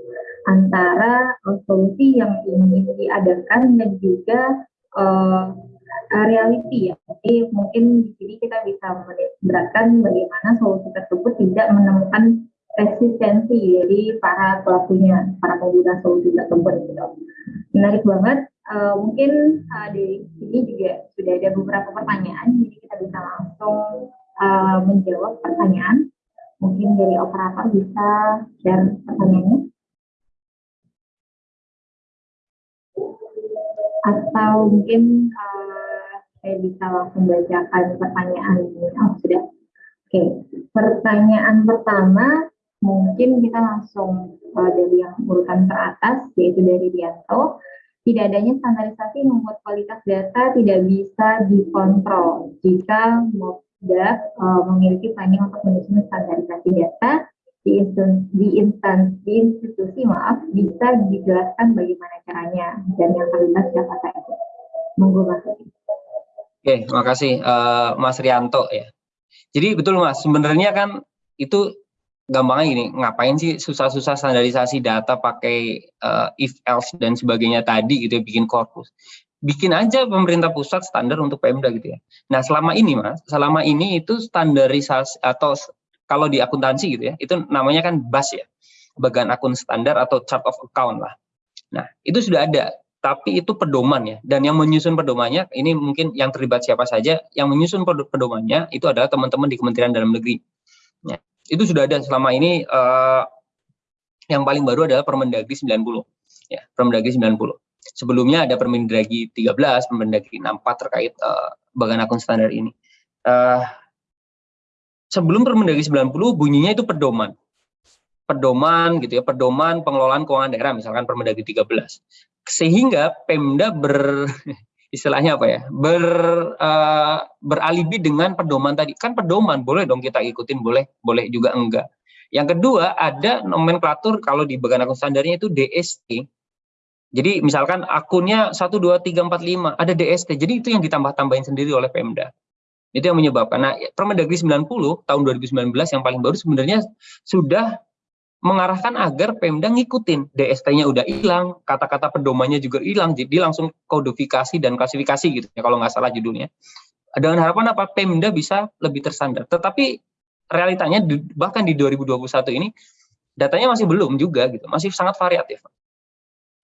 [SPEAKER 2] antara solusi yang ingin diadakan dan juga uh, reality ya. Jadi mungkin di sini kita bisa beratkan bagaimana solusi tersebut tidak menemukan resistensi dari para pelakunya, para pengguna solusi tersebut. Gitu. Menarik banget Uh, mungkin uh, di sini juga sudah ada beberapa pertanyaan, jadi kita bisa langsung uh, menjawab pertanyaan. Mungkin dari operator bisa share pertanyaannya. Atau mungkin uh, saya bisa langsung bacakan pertanyaan ini. Oh, sudah. Oke, pertanyaan pertama mungkin kita langsung uh, dari yang urutan teratas, yaitu dari Rianto tidak adanya standarisasi membuat kualitas data tidak bisa dikontrol jika MOPDA uh, memiliki planning untuk menyusun standarisasi data di instansi, di instansi institusi maaf bisa dijelaskan bagaimana caranya dan yang terlibat siapa saja. Monggo Mas.
[SPEAKER 1] Oke, makasih uh, Mas Rianto ya. Jadi betul Mas, sebenarnya kan itu gampangnya gini, ngapain sih susah-susah standarisasi data pakai uh, if else dan sebagainya tadi gitu ya bikin korpus. Bikin aja pemerintah pusat standar untuk Pemda gitu ya. Nah, selama ini Mas, selama ini itu standarisasi atau kalau di akuntansi gitu ya, itu namanya kan BAS ya. Bagian akun standar atau chart of account lah. Nah, itu sudah ada, tapi itu pedoman ya. Dan yang menyusun pedomannya ini mungkin yang terlibat siapa saja, yang menyusun pedomannya itu adalah teman-teman di Kementerian Dalam Negeri. Ya itu sudah ada selama ini uh, yang paling baru adalah Permendagri 90 ya Permendagri 90 sebelumnya ada Permendagri 13 Permendagri 64 terkait uh, bagan akun standar ini uh, sebelum Permendagri 90 bunyinya itu pedoman. Pedoman gitu ya pedoman pengelolaan keuangan daerah misalkan Permendagri 13 sehingga Pemda ber [LAUGHS] istilahnya apa ya ber uh, beralibi dengan pedoman tadi. Kan pedoman boleh dong kita ikutin boleh boleh juga enggak. Yang kedua ada nomenklatur kalau di bagian akun standarnya itu DST jadi misalkan akunnya 1 2 3 4 5 ada DST jadi itu yang ditambah-tambahin sendiri oleh Pemda itu yang menyebabkan nah Permendagri 90 tahun 2019 yang paling baru sebenarnya sudah mengarahkan agar Pemda ngikutin DST-nya udah hilang, kata-kata pedomannya juga hilang, jadi langsung kodifikasi dan klasifikasi gitu ya kalau nggak salah judulnya. Dengan harapan apa Pemda bisa lebih tersandar. Tetapi realitanya bahkan di 2021 ini datanya masih belum juga gitu, masih sangat variatif.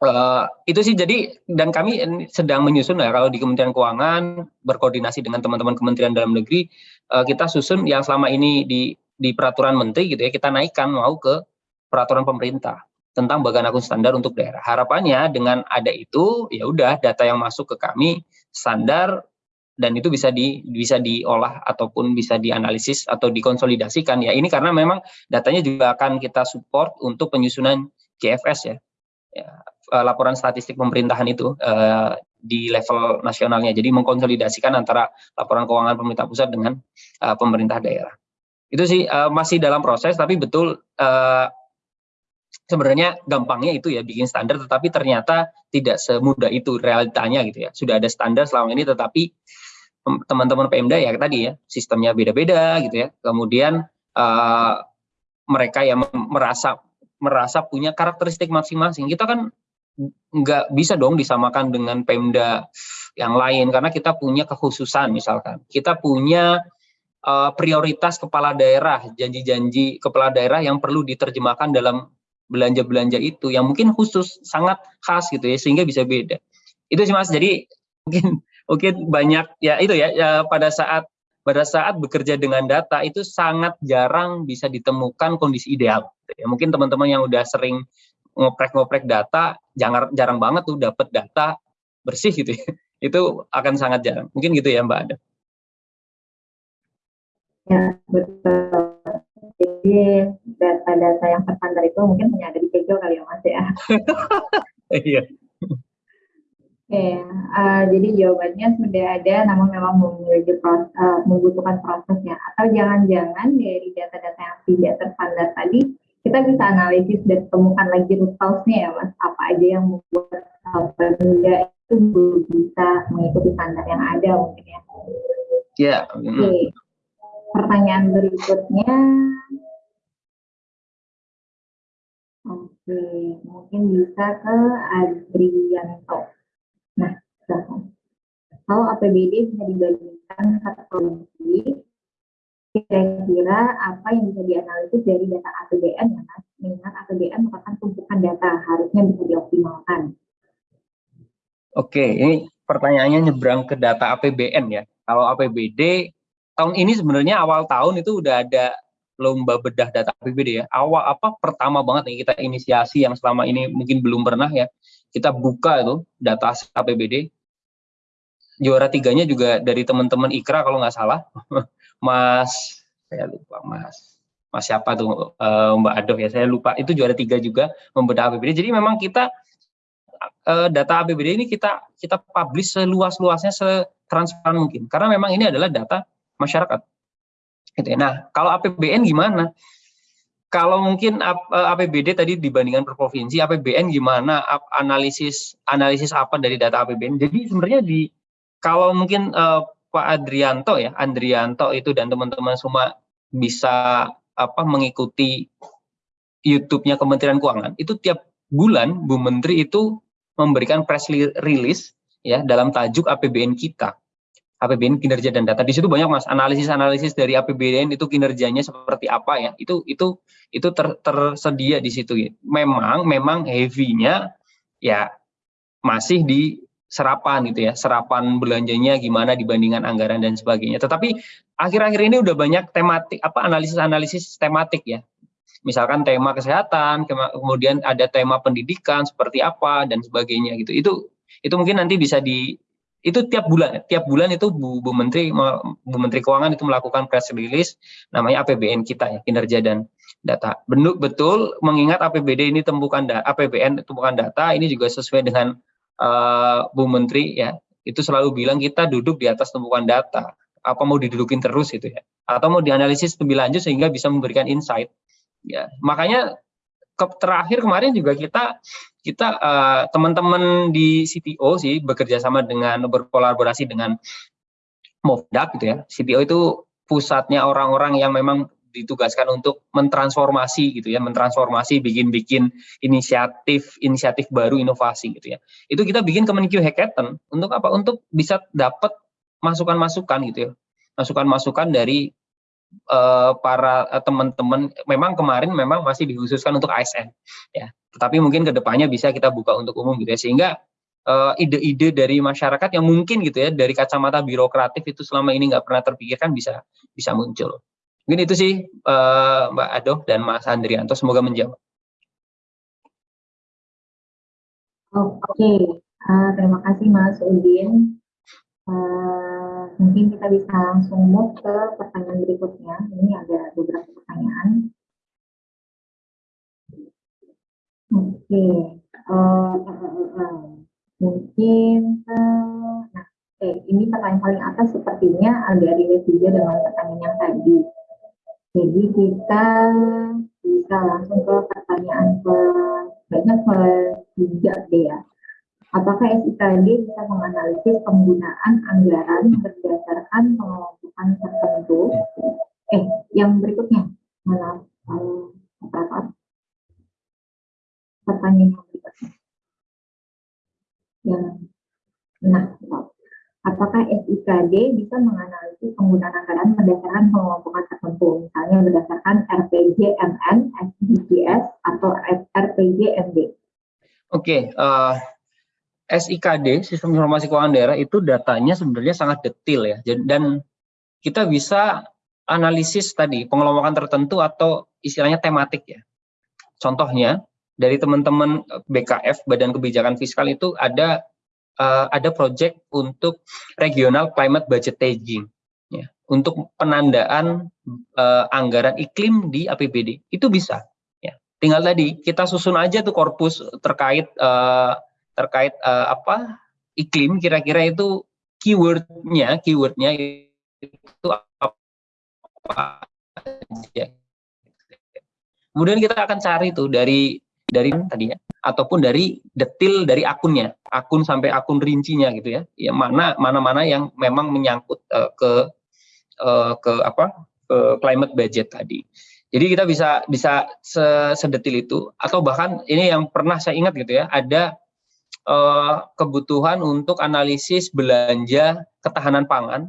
[SPEAKER 1] Uh, itu sih jadi dan kami sedang menyusun ya kalau di Kementerian Keuangan berkoordinasi dengan teman-teman Kementerian Dalam Negeri uh, kita susun yang selama ini di di peraturan menteri gitu ya kita naikkan mau ke peraturan pemerintah tentang bagan akun standar untuk daerah. Harapannya dengan ada itu ya udah data yang masuk ke kami standar dan itu bisa di bisa diolah ataupun bisa dianalisis atau dikonsolidasikan ya. Ini karena memang datanya juga akan kita support untuk penyusunan GFS ya. ya eh, laporan statistik pemerintahan itu uh, di level nasionalnya. Jadi mengkonsolidasikan antara laporan keuangan pemerintah pusat dengan uh, pemerintah daerah. Itu sih uh, masih dalam proses tapi betul uh, sebenarnya gampangnya itu ya bikin standar tetapi ternyata tidak semudah itu realitanya gitu ya sudah ada standar selama ini tetapi teman-teman Pemda ya tadi ya sistemnya beda-beda gitu ya kemudian uh, mereka yang merasa merasa punya karakteristik masing-masing kita kan nggak bisa dong disamakan dengan Pemda yang lain karena kita punya kekhususan misalkan. Kita punya uh, prioritas kepala daerah janji-janji kepala daerah yang perlu diterjemahkan dalam belanja-belanja itu yang mungkin khusus sangat khas gitu ya sehingga bisa beda. Itu sih mas. Jadi mungkin mungkin banyak ya itu ya, ya pada saat pada saat bekerja dengan data itu sangat jarang bisa ditemukan kondisi ideal gitu ya. Mungkin teman-teman yang udah sering ngoprek-ngoprek data jangan jarang banget tuh dapat data bersih gitu ya [LAUGHS] itu akan sangat jarang mungkin gitu ya mbak Ada
[SPEAKER 2] ya betul jadi data-data yang terstandar itu mungkin hanya ada di Tejo kali ya Mas ya. [LAUGHS]
[SPEAKER 1] Iya.
[SPEAKER 2] Oke, uh, jadi jawabannya sudah ada, namun memang memiliki proses, uh, membutuhkan prosesnya. Atau jangan-jangan dari data-data yang tidak terstandar tadi, kita bisa analisis dan temukan lagi root cause-nya ya, Mas. Apa aja yang membuat benda itu belum bisa mengikuti standar yang ada mungkin ya.
[SPEAKER 1] Ya.
[SPEAKER 2] Oke. Pertanyaan berikutnya. Oke, mungkin bisa ke Adrianto. Nah, Kalau APBD bisa dibandingkan provinsi, kira-kira apa yang bisa dianalisis dari data APBN ya Mas? Mengingat APBN merupakan tumpukan data, harusnya bisa dioptimalkan.
[SPEAKER 1] Oke, ini pertanyaannya nyebrang ke data APBN ya. Kalau APBD, tahun ini sebenarnya awal tahun itu udah ada lomba bedah data APBD ya. Awal apa pertama banget nih kita inisiasi yang selama ini mungkin belum pernah ya kita buka itu data APBD juara tiganya juga dari teman-teman Ikra kalau nggak salah. [LAUGHS] Mas saya lupa Mas. Mas siapa tuh? Uh, Mbak Adoh ya saya lupa. Itu juara tiga juga membedah APBD jadi memang kita uh, data APBD ini kita kita publish seluas-luasnya setransparan mungkin. Karena memang ini adalah data masyarakat. Gitu ya. Nah kalau APBN gimana? Kalau mungkin APBD eh, tadi dibandingkan per provinsi, APBN gimana? Analisis analisis apa dari data APBN? Jadi sebenarnya di kalau mungkin uh, Pak Adrianto ya, Andrianto itu dan teman-teman semua bisa apa mengikuti YouTube-nya Kementerian Keuangan, itu tiap bulan Bu Menteri itu memberikan press release ya dalam tajuk APBN kita. APBN kinerja dan data. Di situ banyak Mas analisis-analisis dari APBN itu kinerjanya seperti apa ya. Itu itu itu ter, tersedia di situ ya. Memang memang heavy-nya ya masih di serapan gitu ya. Serapan belanjanya gimana dibandingkan anggaran dan sebagainya. Tetapi akhir-akhir ini udah banyak tematik apa analisis-analisis tematik ya. Misalkan tema kesehatan, kemudian ada tema pendidikan seperti apa dan sebagainya gitu. Itu itu mungkin nanti bisa di itu tiap bulan tiap bulan itu Bu, Bu Menteri Bu Menteri Keuangan itu melakukan press release namanya APBN kita ya kinerja dan data. Bentuk betul mengingat APBD ini tumpukan APBN tumpukan data ini juga sesuai dengan uh, Bu Menteri ya. Itu selalu bilang kita duduk di atas tumpukan data. Apa mau didudukin terus itu ya? Atau mau dianalisis lebih lanjut sehingga bisa memberikan insight. Ya, makanya ke, terakhir kemarin juga kita kita uh, teman-teman di CTO sih bekerja sama dengan berkolaborasi dengan Movdak gitu ya. CTO itu pusatnya orang-orang yang memang ditugaskan untuk mentransformasi gitu ya, mentransformasi, bikin-bikin inisiatif inisiatif baru inovasi gitu ya. Itu kita bikin Kemenkyu Hackathon untuk apa? Untuk bisa dapat masukan-masukan gitu ya. Masukan-masukan dari uh, para teman-teman memang kemarin memang masih dikhususkan untuk ASN ya tetapi mungkin ke depannya bisa kita buka untuk umum gitu ya sehingga eh, ide-ide uh, dari masyarakat yang mungkin gitu ya dari kacamata birokratif itu selama ini nggak pernah terpikirkan bisa bisa muncul mungkin itu sih uh, Mbak Adoh dan Mas Andrianto semoga menjawab
[SPEAKER 2] Oke, uh, terima kasih Mas Udin. Uh, mungkin kita bisa langsung move ke pertanyaan berikutnya. Ini ada beberapa pertanyaan. Oke, uh, uh, uh, mungkin uh, nah, eh, ini pertanyaan paling atas sepertinya agak relate juga dengan pertanyaan yang tadi. Jadi kita bisa langsung ke pertanyaan ke banyak ke tiga deh ya. Apakah SIKD bisa menganalisis penggunaan anggaran berdasarkan pengelompokan tertentu? Eh, yang berikutnya, malah uh, pertanyaan yang berikutnya. Yang, nah, apakah SIKD bisa menganalisis penggunaan anggaran berdasarkan pengelompokan tertentu, misalnya berdasarkan RPG MN, SDGs, atau RPG MD?
[SPEAKER 1] Oke, okay, uh, eh, SIKD, Sistem Informasi Keuangan Daerah, itu datanya sebenarnya sangat detail ya, dan kita bisa analisis tadi pengelompokan tertentu atau istilahnya tematik ya. Contohnya, dari teman-teman BKF Badan Kebijakan Fiskal itu ada uh, ada proyek untuk regional climate budget tagging ya. Untuk penandaan uh, anggaran iklim di APBD itu bisa ya. Tinggal tadi kita susun aja tuh korpus terkait uh, terkait uh, apa iklim. Kira-kira itu keywordnya keywordnya itu apa. Kemudian kita akan cari tuh dari dari tadi ya ataupun dari detil dari akunnya, akun sampai akun rincinya gitu ya. Ya mana mana mana yang memang menyangkut uh, ke uh, ke apa? ke climate budget tadi. Jadi kita bisa bisa sedetil itu atau bahkan ini yang pernah saya ingat gitu ya, ada uh, kebutuhan untuk analisis belanja ketahanan pangan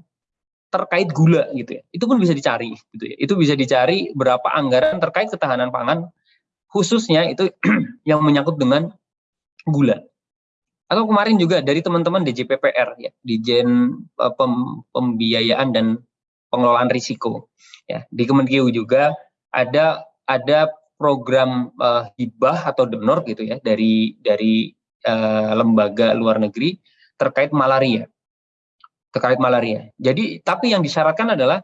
[SPEAKER 1] terkait gula gitu ya. Itu pun bisa dicari gitu ya. Itu bisa dicari berapa anggaran terkait ketahanan pangan khususnya itu [CLEARS THROAT] yang menyangkut dengan gula. Atau kemarin juga dari teman-teman DJPPR ya, Dijen eh, Pem, Pembiayaan dan Pengelolaan Risiko. Ya, di Kemenkeu juga ada ada program uh, hibah atau donor gitu ya dari dari uh, lembaga luar negeri terkait malaria terkait malaria. Jadi tapi yang disyaratkan adalah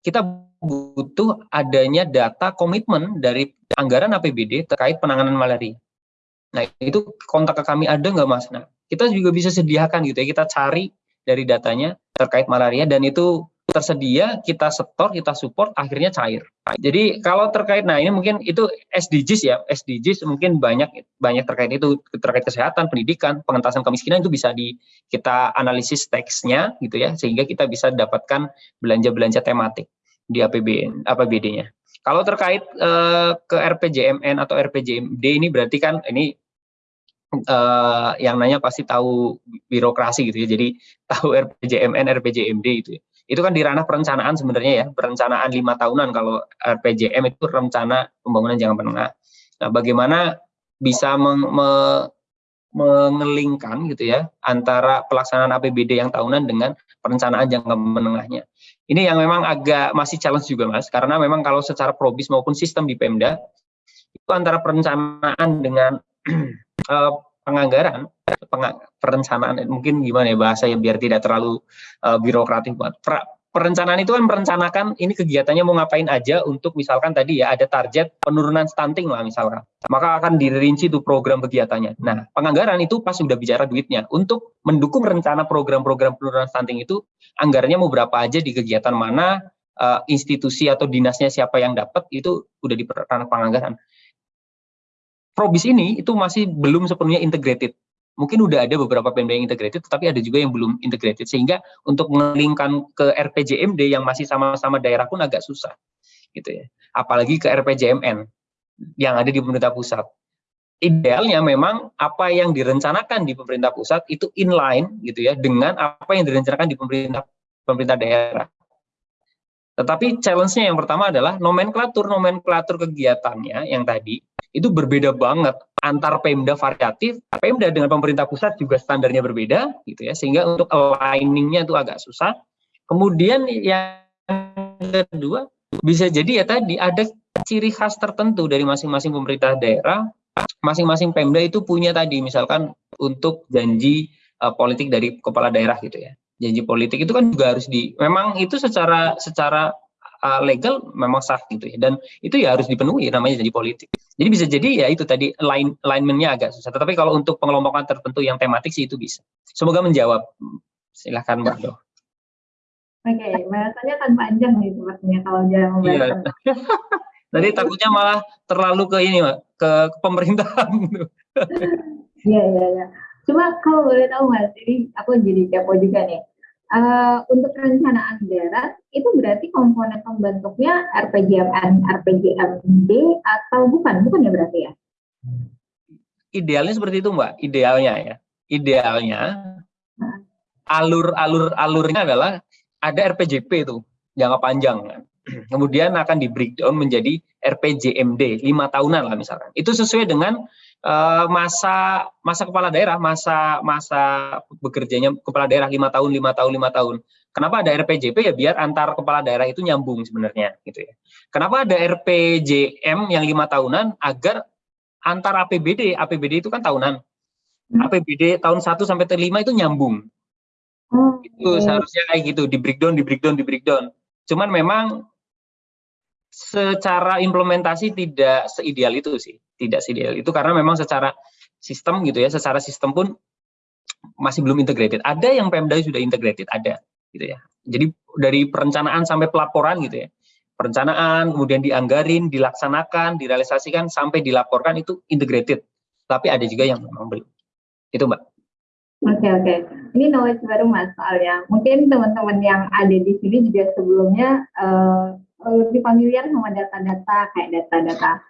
[SPEAKER 1] kita butuh adanya data komitmen dari anggaran APBD terkait penanganan malaria. Nah itu kontak ke kami ada nggak mas? Nah kita juga bisa sediakan gitu ya kita cari dari datanya terkait malaria dan itu tersedia, kita setor, kita support, akhirnya cair. Jadi kalau terkait, nah ini mungkin itu SDGs ya, SDGs mungkin banyak banyak terkait itu terkait kesehatan, pendidikan, pengentasan kemiskinan itu bisa di kita analisis teksnya gitu ya, sehingga kita bisa dapatkan belanja-belanja tematik di APBN, APBD-nya. Kalau terkait eh, ke RPJMN atau RPJMD ini berarti kan ini uh, yang nanya pasti tahu birokrasi gitu ya. Jadi tahu RPJMN, RPJMD itu ya itu kan di ranah perencanaan sebenarnya ya perencanaan lima tahunan kalau RPJM itu rencana pembangunan jangka menengah. Nah, bagaimana bisa meng, me, mengelingkan gitu ya antara pelaksanaan APBD yang tahunan dengan perencanaan jangka menengahnya. Ini yang memang agak masih challenge juga mas, karena memang kalau secara probis maupun sistem di Pemda itu antara perencanaan dengan uh, [CLEARS THROAT] penganggaran perencanaan mungkin gimana ya bahasa yang biar tidak terlalu uh, birokratif buat perencanaan itu kan merencanakan ini kegiatannya mau ngapain aja untuk misalkan tadi ya ada target penurunan stunting lah misalkan. Maka akan dirinci tuh program kegiatannya. Nah penganggaran itu pas sudah bicara duitnya. Untuk mendukung rencana program-program penurunan stunting itu anggarannya mau berapa aja di kegiatan mana uh, institusi atau dinasnya siapa yang dapat itu udah di ranah penganggaran. Probis ini itu masih belum sepenuhnya integrated. Mungkin udah ada beberapa Pemda yang integrated, tetapi ada juga yang belum integrated. Sehingga untuk mengelingkan ke RPJMD yang masih sama-sama daerah pun agak susah. gitu ya. Apalagi ke RPJMN yang ada di pemerintah pusat. Idealnya memang apa yang direncanakan di pemerintah pusat itu inline gitu ya dengan apa yang direncanakan di pemerintah pemerintah daerah. Tetapi challenge-nya yang pertama adalah nomenklatur nomenklatur kegiatannya yang tadi itu berbeda banget antar Pemda variatif, Pemda dengan pemerintah pusat juga standarnya berbeda gitu ya. Sehingga untuk aligning-nya itu agak susah. Kemudian yang kedua bisa jadi ya tadi ada ciri khas tertentu dari masing-masing pemerintah daerah, masing-masing Pemda itu punya tadi misalkan untuk janji uh, politik dari kepala daerah gitu ya. Janji politik itu kan juga harus di memang itu secara secara uh, legal memang sah gitu ya dan itu ya harus dipenuhi namanya janji politik jadi bisa jadi ya itu tadi line alignmentnya agak susah tetapi kalau untuk pengelompokan tertentu yang tematik sih itu bisa semoga menjawab silahkan mbak Do
[SPEAKER 2] Oke, okay, bahasanya kan panjang nih sepertinya kalau jangan
[SPEAKER 1] membahas. Iya. [LAUGHS] Tadi takutnya malah terlalu ke ini, Mbak, ke, ke pemerintahan. [LAUGHS]
[SPEAKER 2] Iya, iya, iya. Cuma kalau boleh tahu mas, ini aku jadi kepo juga nih. Uh, untuk perencanaan daerah itu berarti komponen pembentuknya RPJMN, RPJMD atau bukan? Bukan ya berarti ya?
[SPEAKER 1] Idealnya seperti itu mbak, idealnya ya. Idealnya alur-alur alurnya adalah ada RPJP itu jangka panjang kan. [CLEARS THROAT] Kemudian akan di breakdown menjadi RPJMD lima tahunan lah misalkan. Itu sesuai dengan uh, masa masa kepala daerah, masa masa bekerjanya kepala daerah lima tahun, lima tahun, lima tahun. Kenapa ada RPJP ya biar antar kepala daerah itu nyambung sebenarnya gitu ya. Kenapa ada RPJM yang lima tahunan agar antar APBD, APBD itu kan tahunan. Hmm. APBD tahun 1 sampai 5 itu nyambung. Oh, itu seharusnya kayak gitu, di breakdown, di breakdown, di breakdown. Cuman memang secara implementasi tidak seideal itu sih tidak ideal itu karena memang secara sistem gitu ya secara sistem pun masih belum integrated. Ada yang Pemda sudah integrated, ada gitu ya. Jadi dari perencanaan sampai pelaporan gitu ya. Perencanaan, kemudian dianggarin, dilaksanakan, direalisasikan sampai dilaporkan itu integrated. Tapi ada juga yang memang belum. Itu Mbak.
[SPEAKER 2] Oke okay, oke, okay. ini knowledge baru mas soalnya. Mungkin teman-teman yang ada di sini juga sebelumnya uh, lebih familiar sama data-data kayak data-data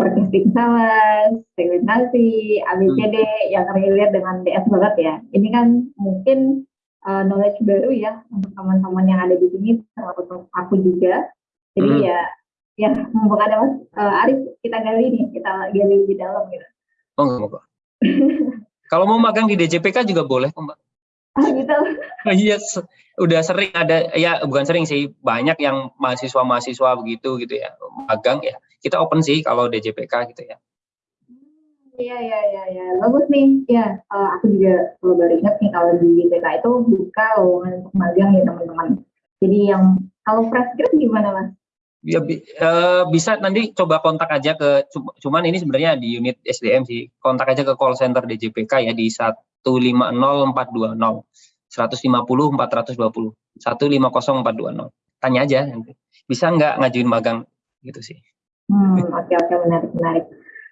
[SPEAKER 2] working salas, segmentasi, ABCD hmm. yang relate dengan DS banget ya. Ini kan mungkin uh, knowledge baru ya untuk teman-teman yang ada di sini termasuk aku juga. Jadi hmm. ya ya mumpung ada Mas uh, Arif kita gali nih, kita gali lebih dalam gitu.
[SPEAKER 1] Oh enggak Kalau mau magang di DJPK juga boleh kok, Mbak.
[SPEAKER 2] Oh gitu. [LAUGHS]
[SPEAKER 1] Iya, yes. udah sering ada ya bukan sering sih, banyak yang mahasiswa-mahasiswa begitu gitu ya, magang ya. Kita open sih kalau DJPK gitu ya.
[SPEAKER 2] Iya iya iya ya. bagus nih. Ya, uh, aku juga kalau baru ingat nih kalau di DJPK itu buka lowongan untuk magang ya teman-teman. Jadi yang kalau fresh grad gimana mas?
[SPEAKER 1] ya uh, bisa nanti coba kontak aja ke cuman ini sebenarnya di unit SDM sih kontak aja ke call center DJPK ya di 150420 150 420 150420 tanya aja nanti bisa nggak ngajuin magang gitu sih
[SPEAKER 2] hmm [LAUGHS] oke okay, oke okay, menarik menarik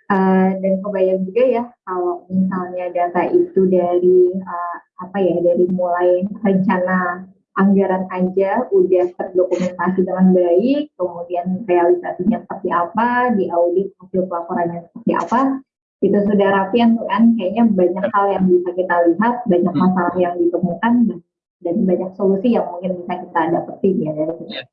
[SPEAKER 2] uh, dan kebayang juga ya kalau misalnya data itu dari uh, apa ya dari mulai rencana anggaran aja udah terdokumentasi dengan baik, kemudian realisasinya seperti apa, di audit hasil pelaporannya seperti apa, itu sudah rapi kan kayaknya banyak hal yang bisa kita lihat, banyak hmm. masalah yang ditemukan dan banyak solusi yang mungkin bisa kita dapetin ya dari sini. Yeah.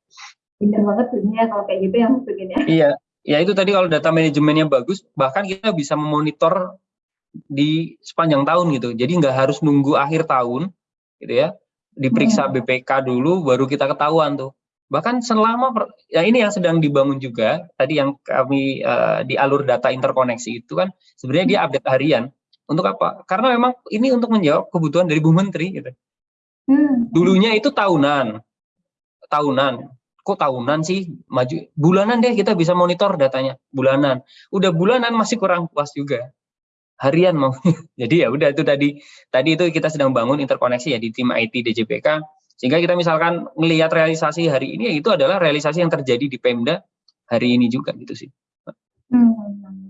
[SPEAKER 2] Pindah banget sebenarnya kalau kayak gitu yang begini.
[SPEAKER 1] Iya, ya itu tadi kalau data manajemennya bagus, bahkan kita bisa memonitor di sepanjang tahun gitu. Jadi nggak harus nunggu akhir tahun, gitu ya. Diperiksa hmm. BPK dulu baru kita ketahuan tuh. Bahkan selama per, ya ini yang sedang dibangun juga tadi yang kami uh, di alur data interkoneksi itu kan sebenarnya dia update harian. Untuk apa? Karena memang ini untuk menjawab kebutuhan dari Bu Menteri gitu. Hmm. dulunya itu tahunan. Tahunan kok tahunan sih maju bulanan deh kita bisa monitor datanya bulanan udah bulanan masih kurang puas juga harian mau. [LAUGHS] Jadi ya udah itu tadi tadi itu kita sedang bangun interkoneksi ya di tim IT DJPK sehingga kita misalkan melihat realisasi hari ini ya itu adalah realisasi yang terjadi di Pemda hari ini juga gitu sih.
[SPEAKER 2] Hmm.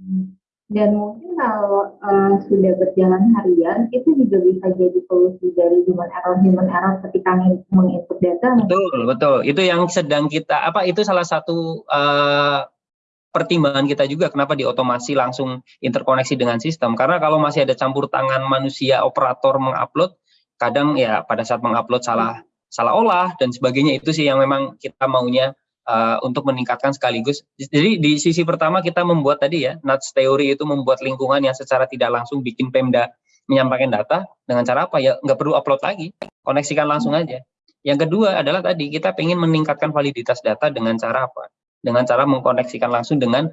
[SPEAKER 2] Dan mungkin kalau uh, sudah berjalan harian itu juga bisa jadi solusi dari human error human error ketika menginput data.
[SPEAKER 1] Betul betul itu yang sedang kita apa itu salah satu uh, pertimbangan kita juga kenapa diotomasi langsung interkoneksi dengan sistem karena kalau masih ada campur tangan manusia operator mengupload kadang ya pada saat mengupload salah salah olah dan sebagainya itu sih yang memang kita maunya uh, untuk meningkatkan sekaligus. Jadi di sisi pertama kita membuat tadi ya nuts teori itu membuat lingkungan yang secara tidak langsung bikin Pemda menyampaikan data dengan cara apa? Ya nggak perlu upload lagi. Koneksikan langsung aja. Yang kedua adalah tadi kita ingin meningkatkan validitas data dengan cara apa? Dengan cara mengkoneksikan langsung dengan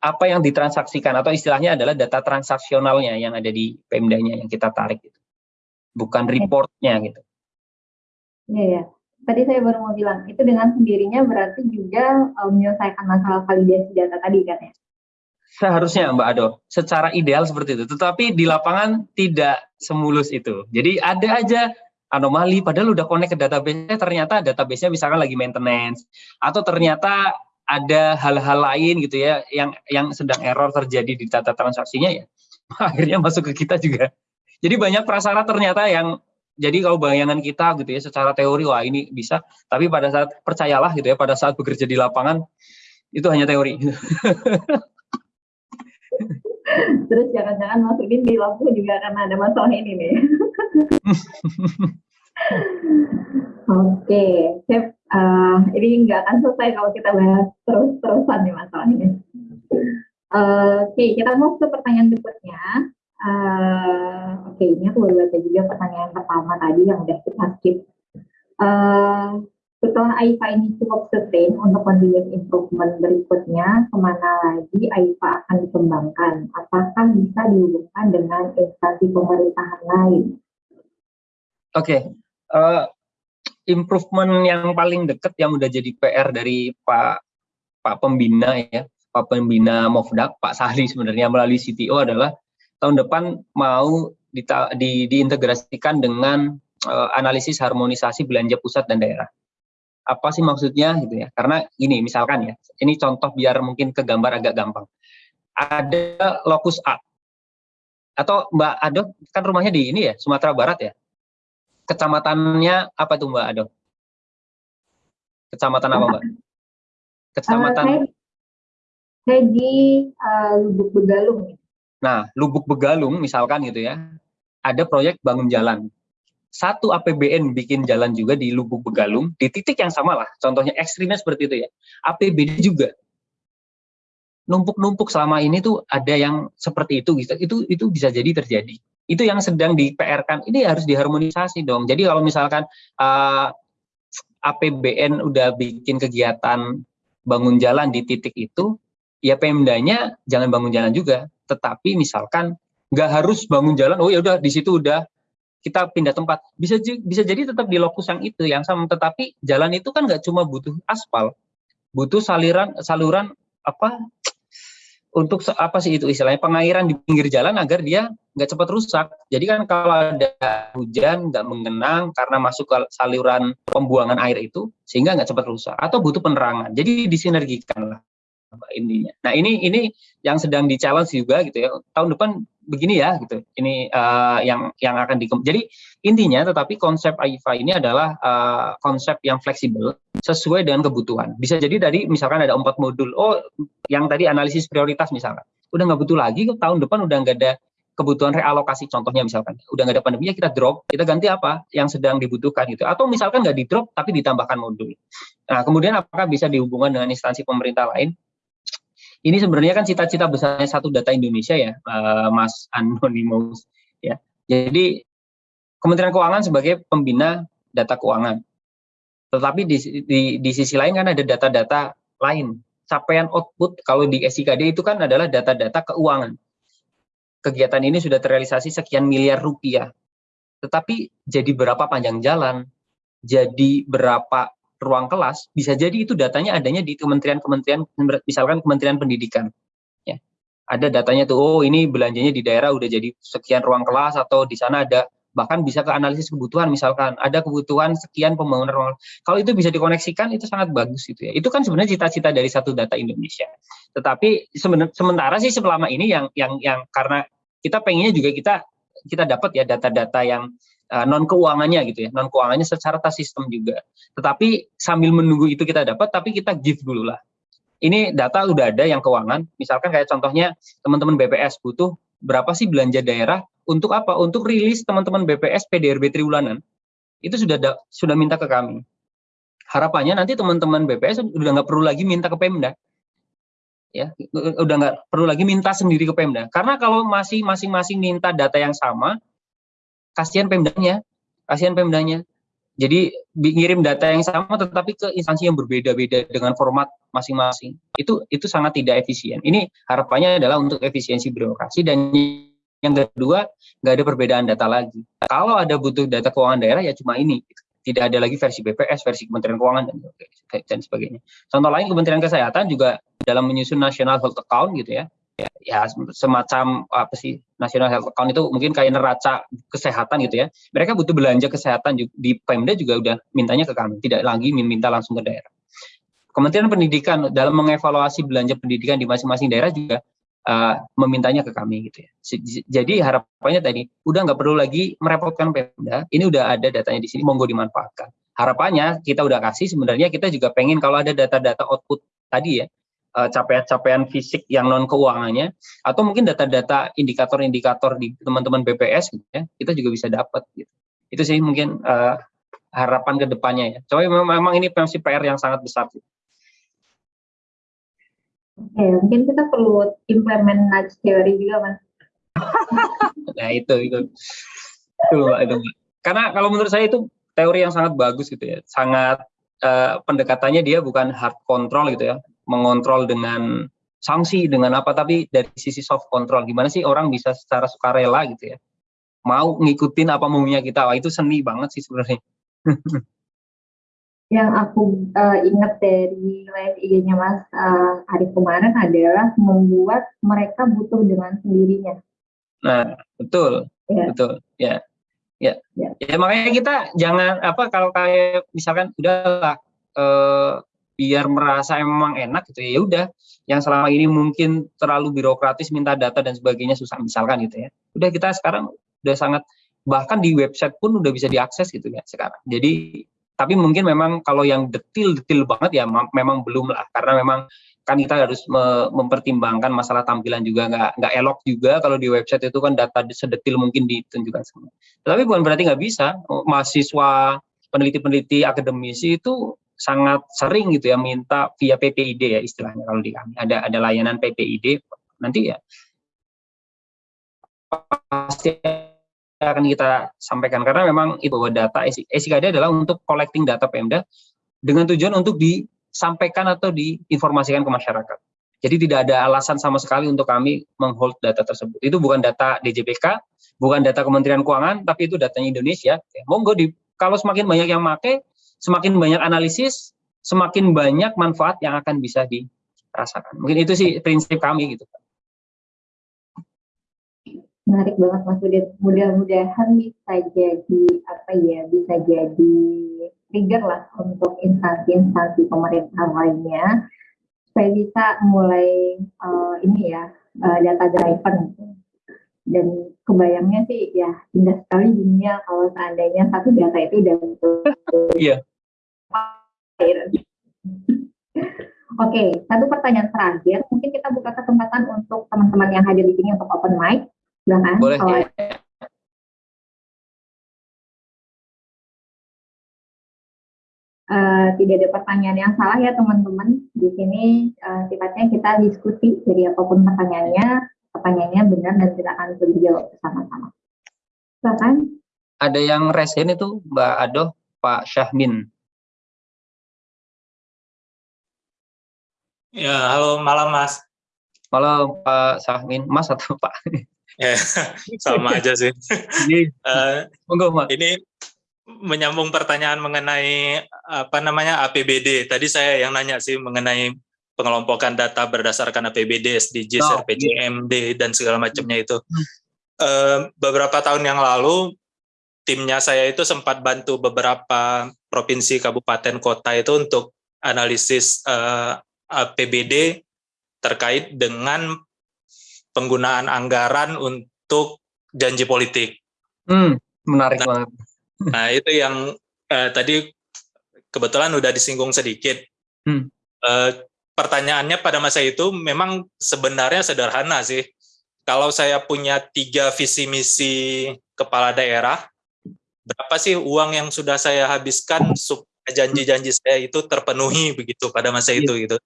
[SPEAKER 1] apa yang ditransaksikan atau istilahnya adalah data transaksionalnya yang ada di Pemdanya yang kita tarik gitu. Bukan reportnya gitu.
[SPEAKER 2] Iya ya. Tadi saya baru mau bilang itu dengan sendirinya berarti juga um, menyelesaikan masalah validasi data tadi kan ya.
[SPEAKER 1] Seharusnya Mbak Ado, secara ideal seperti itu. Tetapi di lapangan tidak semulus itu. Jadi ada aja anomali padahal udah connect ke database ternyata database-nya misalkan lagi maintenance atau ternyata ada hal-hal lain gitu ya yang yang sedang error terjadi di data transaksinya ya [LAUGHS] akhirnya masuk ke kita juga jadi banyak prasyarat ternyata yang jadi kalau bayangan kita gitu ya secara teori wah ini bisa tapi pada saat percayalah gitu ya pada saat bekerja di lapangan itu hanya teori [LAUGHS]
[SPEAKER 2] terus jangan-jangan masukin di lampu juga karena ada masalah ini nih [LAUGHS] Oke, Chef, uh, ini nggak akan selesai kalau kita bahas terus-terusan nih masalah ini. Uh, Oke, okay, kita mau ke pertanyaan berikutnya. Ini aku baru baca juga pertanyaan pertama tadi yang udah kita skip. Uh, setelah AIFA ini cukup sustain untuk continuous improvement berikutnya, ke mana lagi AIFA akan dikembangkan? Apakah bisa dihubungkan dengan instansi pemerintahan lain?
[SPEAKER 1] Oke, okay uh, improvement yang paling dekat yang udah jadi PR dari Pak Pak Pembina ya, Pak Pembina Mofdak, Pak Sahli sebenarnya melalui CTO adalah tahun depan mau di, di, diintegrasikan dengan uh, analisis harmonisasi belanja pusat dan daerah. Apa sih maksudnya gitu ya? Karena ini misalkan ya, ini contoh biar mungkin ke gambar agak gampang. Ada lokus A. Atau Mbak Ado kan rumahnya di ini ya, Sumatera Barat ya. Kecamatannya apa tuh Mbak Ado? Kecamatan apa Mbak?
[SPEAKER 2] Kecamatan uh, saya, di uh, Lubuk Begalung.
[SPEAKER 1] Nah, Lubuk Begalung misalkan gitu ya, ada proyek bangun jalan. Satu APBN bikin jalan juga di Lubuk Begalung, di titik yang sama lah, contohnya ekstrimnya seperti itu ya. APBD juga. Numpuk-numpuk selama ini tuh ada yang seperti itu, gitu. itu itu bisa jadi terjadi. Itu yang sedang di PR kan, ini harus diharmonisasi dong. Jadi kalau misalkan uh, APBN udah bikin kegiatan bangun jalan di titik itu, ya Pemdanya jangan bangun jalan juga, tetapi misalkan nggak harus bangun jalan, oh ya udah di situ udah kita pindah tempat. Bisa bisa jadi tetap di lokus yang itu yang sama, tetapi jalan itu kan nggak cuma butuh aspal, butuh saliran saluran apa untuk apa sih itu istilahnya pengairan di pinggir jalan agar dia nggak cepat rusak. Jadi kan kalau ada hujan nggak mengenang karena masuk ke saluran pembuangan air itu sehingga nggak cepat rusak atau butuh penerangan. Jadi disinergikan lah intinya. Nah ini ini yang sedang di challenge juga gitu ya. Tahun depan begini ya gitu. Ini uh, yang yang akan di. Jadi intinya tetapi konsep AIFA ini adalah uh, konsep yang fleksibel sesuai dengan kebutuhan. Bisa jadi dari misalkan ada empat modul. Oh yang tadi analisis prioritas misalkan. Udah nggak butuh lagi tahun depan udah nggak ada kebutuhan realokasi contohnya misalkan udah nggak ada pandemi ya kita drop kita ganti apa yang sedang dibutuhkan gitu atau misalkan nggak di drop tapi ditambahkan modul nah kemudian apakah bisa dihubungkan dengan instansi pemerintah lain ini sebenarnya kan cita-cita besarnya satu data Indonesia ya, uh, Mas Anonymous ya. Jadi Kementerian Keuangan sebagai pembina data keuangan. Tetapi di, di, di sisi lain kan ada data-data lain. Capaian output kalau di SIKD itu kan adalah data-data keuangan. Kegiatan ini sudah terrealisasi sekian miliar rupiah. Tetapi jadi berapa panjang jalan, jadi berapa ruang kelas, bisa jadi itu datanya adanya di kementerian-kementerian, misalkan Kementerian Pendidikan. Ya, ada datanya tuh, oh ini belanjanya di daerah udah jadi sekian ruang kelas atau di sana ada bahkan bisa ke analisis kebutuhan misalkan ada kebutuhan sekian pembangunan ruang kalau itu bisa dikoneksikan itu sangat bagus itu ya. Itu kan sebenarnya cita-cita dari satu data Indonesia. Tetapi sementara sih selama ini yang yang yang karena kita pengennya juga kita kita dapat ya data-data yang uh, non keuangannya gitu ya. Non keuangannya secara tas sistem juga. Tetapi sambil menunggu itu kita dapat tapi kita give dulu lah. Ini data udah ada yang keuangan. Misalkan kayak contohnya teman-teman BPS butuh berapa sih belanja daerah untuk apa? Untuk rilis teman-teman BPS PDRB triwulanan. Itu sudah da, sudah minta ke kami. Harapannya nanti teman-teman BPS udah nggak perlu lagi minta ke Pemda. Ya udah nggak perlu lagi minta sendiri ke Pemda. Karena kalau masih masing-masing minta data yang sama kasihan pemdanya, kasihan pemdanya. Jadi ngirim data yang sama tetapi ke instansi yang berbeda-beda dengan format masing-masing. Itu itu sangat tidak efisien. Ini harapannya adalah untuk efisiensi birokrasi dan yang kedua nggak ada perbedaan data lagi. Kalau ada butuh data keuangan daerah ya cuma ini. Tidak ada lagi versi BPS, versi Kementerian Keuangan dan, dan sebagainya. Contoh lain Kementerian Kesehatan juga dalam menyusun National Health Account gitu ya, ya, ya semacam apa sih national health account itu mungkin kayak neraca kesehatan gitu ya mereka butuh belanja kesehatan di Pemda juga udah mintanya ke kami tidak lagi minta langsung ke daerah Kementerian Pendidikan dalam mengevaluasi belanja pendidikan di masing-masing daerah juga uh, memintanya ke kami gitu ya. Jadi harapannya tadi udah nggak perlu lagi merepotkan Pemda, ini udah ada datanya di sini, monggo dimanfaatkan. Harapannya kita udah kasih sebenarnya kita juga pengen kalau ada data-data output tadi ya, capaian-capaian fisik yang non keuangannya atau mungkin data-data indikator-indikator di teman-teman BPS gitu ya kita juga bisa dapat gitu itu sih mungkin uh, harapan ke depannya ya coba memang, memang ini masih PR yang sangat besar sih.
[SPEAKER 2] Oke, mungkin kita perlu implement nudge theory juga, Mas. [LAUGHS]
[SPEAKER 1] nah, itu, itu. Itu, Mbak, itu, Mbak. Karena kalau menurut saya itu teori yang sangat bagus gitu ya. Sangat uh, pendekatannya dia bukan hard control gitu ya mengontrol dengan sanksi dengan apa tapi dari sisi soft control gimana sih orang bisa secara sukarela gitu ya mau ngikutin apa maunya kita wah itu seni banget sih sebenarnya [LAUGHS]
[SPEAKER 2] yang aku uh, ingat dari live IG-nya Mas uh, Arif kemarin adalah membuat mereka butuh dengan sendirinya.
[SPEAKER 1] Nah, betul. Ya. Betul, ya. Ya. ya. Ya makanya kita jangan apa kalau kayak misalkan udahlah eh, biar merasa emang enak gitu ya, ya udah yang selama ini mungkin terlalu birokratis minta data dan sebagainya susah misalkan gitu ya. Udah kita sekarang udah sangat bahkan di website pun udah bisa diakses gitu ya sekarang. Jadi tapi mungkin memang kalau yang detil-detil banget ya memang belum lah karena memang kan kita harus me mempertimbangkan masalah tampilan juga nggak nggak elok juga kalau di website itu kan data sedetil mungkin ditunjukkan semua. Tapi bukan berarti nggak bisa mahasiswa peneliti-peneliti akademisi itu sangat sering gitu ya minta via PPID ya istilahnya kalau di kami ada ada layanan PPID nanti ya pasti akan kita sampaikan karena memang itu bahwa data SIKD adalah untuk collecting data Pemda dengan tujuan untuk di sampaikan atau diinformasikan ke masyarakat. Jadi tidak ada alasan sama sekali untuk kami menghold data tersebut. Itu bukan data DJPK, bukan data Kementerian Keuangan, tapi itu datanya Indonesia. Ya, monggo di kalau semakin banyak yang make, semakin banyak analisis, semakin banyak manfaat yang akan bisa dirasakan. Mungkin itu sih prinsip kami gitu.
[SPEAKER 2] Menarik banget Mas Udin. Mudah-mudahan bisa jadi apa ya, bisa jadi trigger lah untuk instansi-instansi pemerintah lainnya supaya bisa mulai uh, ini ya uh, data driven dan kebayangnya sih ya indah sekali dunia kalau seandainya satu data itu udah betul Oke, satu pertanyaan terakhir. Mungkin kita buka kesempatan untuk teman-teman yang hadir di sini untuk open mic. Silakan. Boleh. Kalau uh, tidak ada pertanyaan yang salah ya teman-teman. Di sini uh, sifatnya kita diskusi, jadi apa pun pertanyaannya, pertanyaannya benar dan kita akan dijawab bersama-sama. Silakan.
[SPEAKER 1] Ada yang resen itu Mbak Ado, Pak Syahmin.
[SPEAKER 3] Ya, halo malam Mas.
[SPEAKER 1] Malam Pak Syahmin, Mas atau Pak?
[SPEAKER 3] Ya, sama aja sih. Ini, [LAUGHS] uh, ini menyambung pertanyaan mengenai apa namanya APBD. Tadi saya yang nanya sih mengenai pengelompokan data berdasarkan APBD, SDGs, oh, RPJMD iya. dan segala macamnya itu. Uh, beberapa tahun yang lalu timnya saya itu sempat bantu beberapa provinsi, kabupaten, kota itu untuk analisis uh, APBD terkait dengan penggunaan anggaran untuk janji politik.
[SPEAKER 1] Hmm, menarik nah, banget. [LAUGHS]
[SPEAKER 3] Nah, itu yang uh, tadi kebetulan udah disinggung sedikit. Hmm. Uh, pertanyaannya pada masa itu memang sebenarnya sederhana sih. Kalau saya punya tiga visi misi kepala daerah, berapa sih uang yang sudah saya habiskan supaya janji-janji saya itu terpenuhi begitu pada masa iya. itu gitu.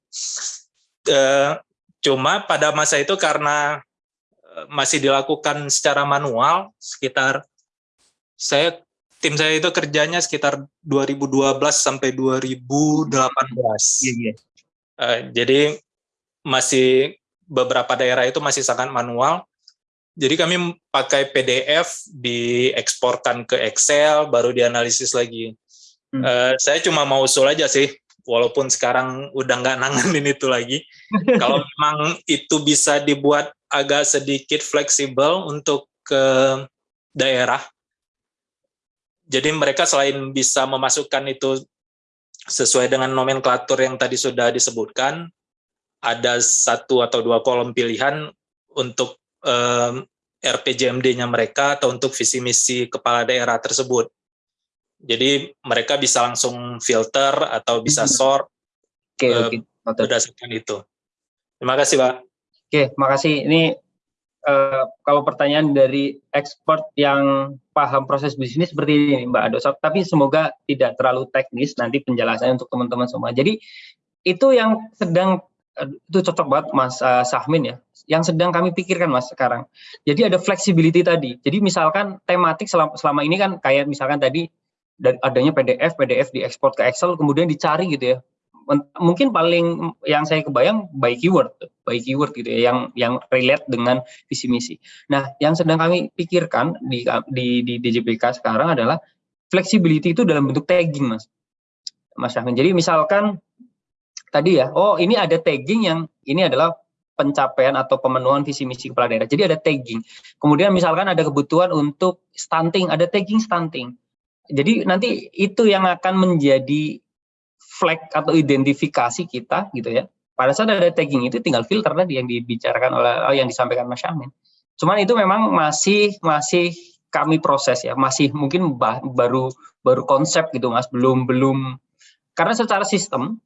[SPEAKER 3] Uh, cuma pada masa itu karena masih dilakukan secara manual sekitar saya tim saya itu kerjanya sekitar 2012 sampai 2018. Iya, iya. Uh, jadi masih beberapa daerah itu masih sangat manual. Jadi kami pakai PDF, dieksporkan ke Excel, baru dianalisis lagi. Hmm. Uh, saya cuma mau usul aja sih, walaupun sekarang udah nggak nanganin itu lagi. [LAUGHS] Kalau memang itu bisa dibuat agak sedikit fleksibel untuk ke daerah, jadi mereka selain bisa memasukkan itu sesuai dengan nomenklatur yang tadi sudah disebutkan, ada satu atau dua kolom pilihan untuk um, RPJMD-nya mereka atau untuk visi misi kepala daerah tersebut. Jadi mereka bisa langsung filter atau bisa hmm. sort okay, uh, okay. berdasarkan itu. Terima kasih, Pak.
[SPEAKER 1] Oke, okay, makasih. Ini uh, kalau pertanyaan dari expert yang paham proses bisnis seperti ini Mbak Ado, tapi semoga tidak terlalu teknis nanti penjelasannya untuk teman-teman semua. Jadi itu yang sedang eh, itu cocok banget Mas uh, Sahmin ya, yang sedang kami pikirkan Mas sekarang. Jadi ada flexibility tadi. Jadi misalkan tematik selama, selama ini kan kayak misalkan tadi adanya PDF, PDF diekspor ke Excel, kemudian dicari gitu ya mungkin paling yang saya kebayang by keyword, by keyword gitu ya, yang yang relate dengan visi misi. Nah, yang sedang kami pikirkan di di, di DJPK sekarang adalah flexibility itu dalam bentuk tagging, mas, mas Syahmin. Jadi misalkan tadi ya, oh ini ada tagging yang ini adalah pencapaian atau pemenuhan visi misi kepala daerah. Jadi ada tagging. Kemudian misalkan ada kebutuhan untuk stunting, ada tagging stunting. Jadi nanti itu yang akan menjadi flag atau identifikasi kita gitu ya. Pada saat ada tagging itu tinggal filter tadi yang dibicarakan oleh yang disampaikan Mas Syamin. Cuman itu memang masih masih kami proses ya, masih mungkin baru baru konsep gitu Mas, belum belum karena secara sistem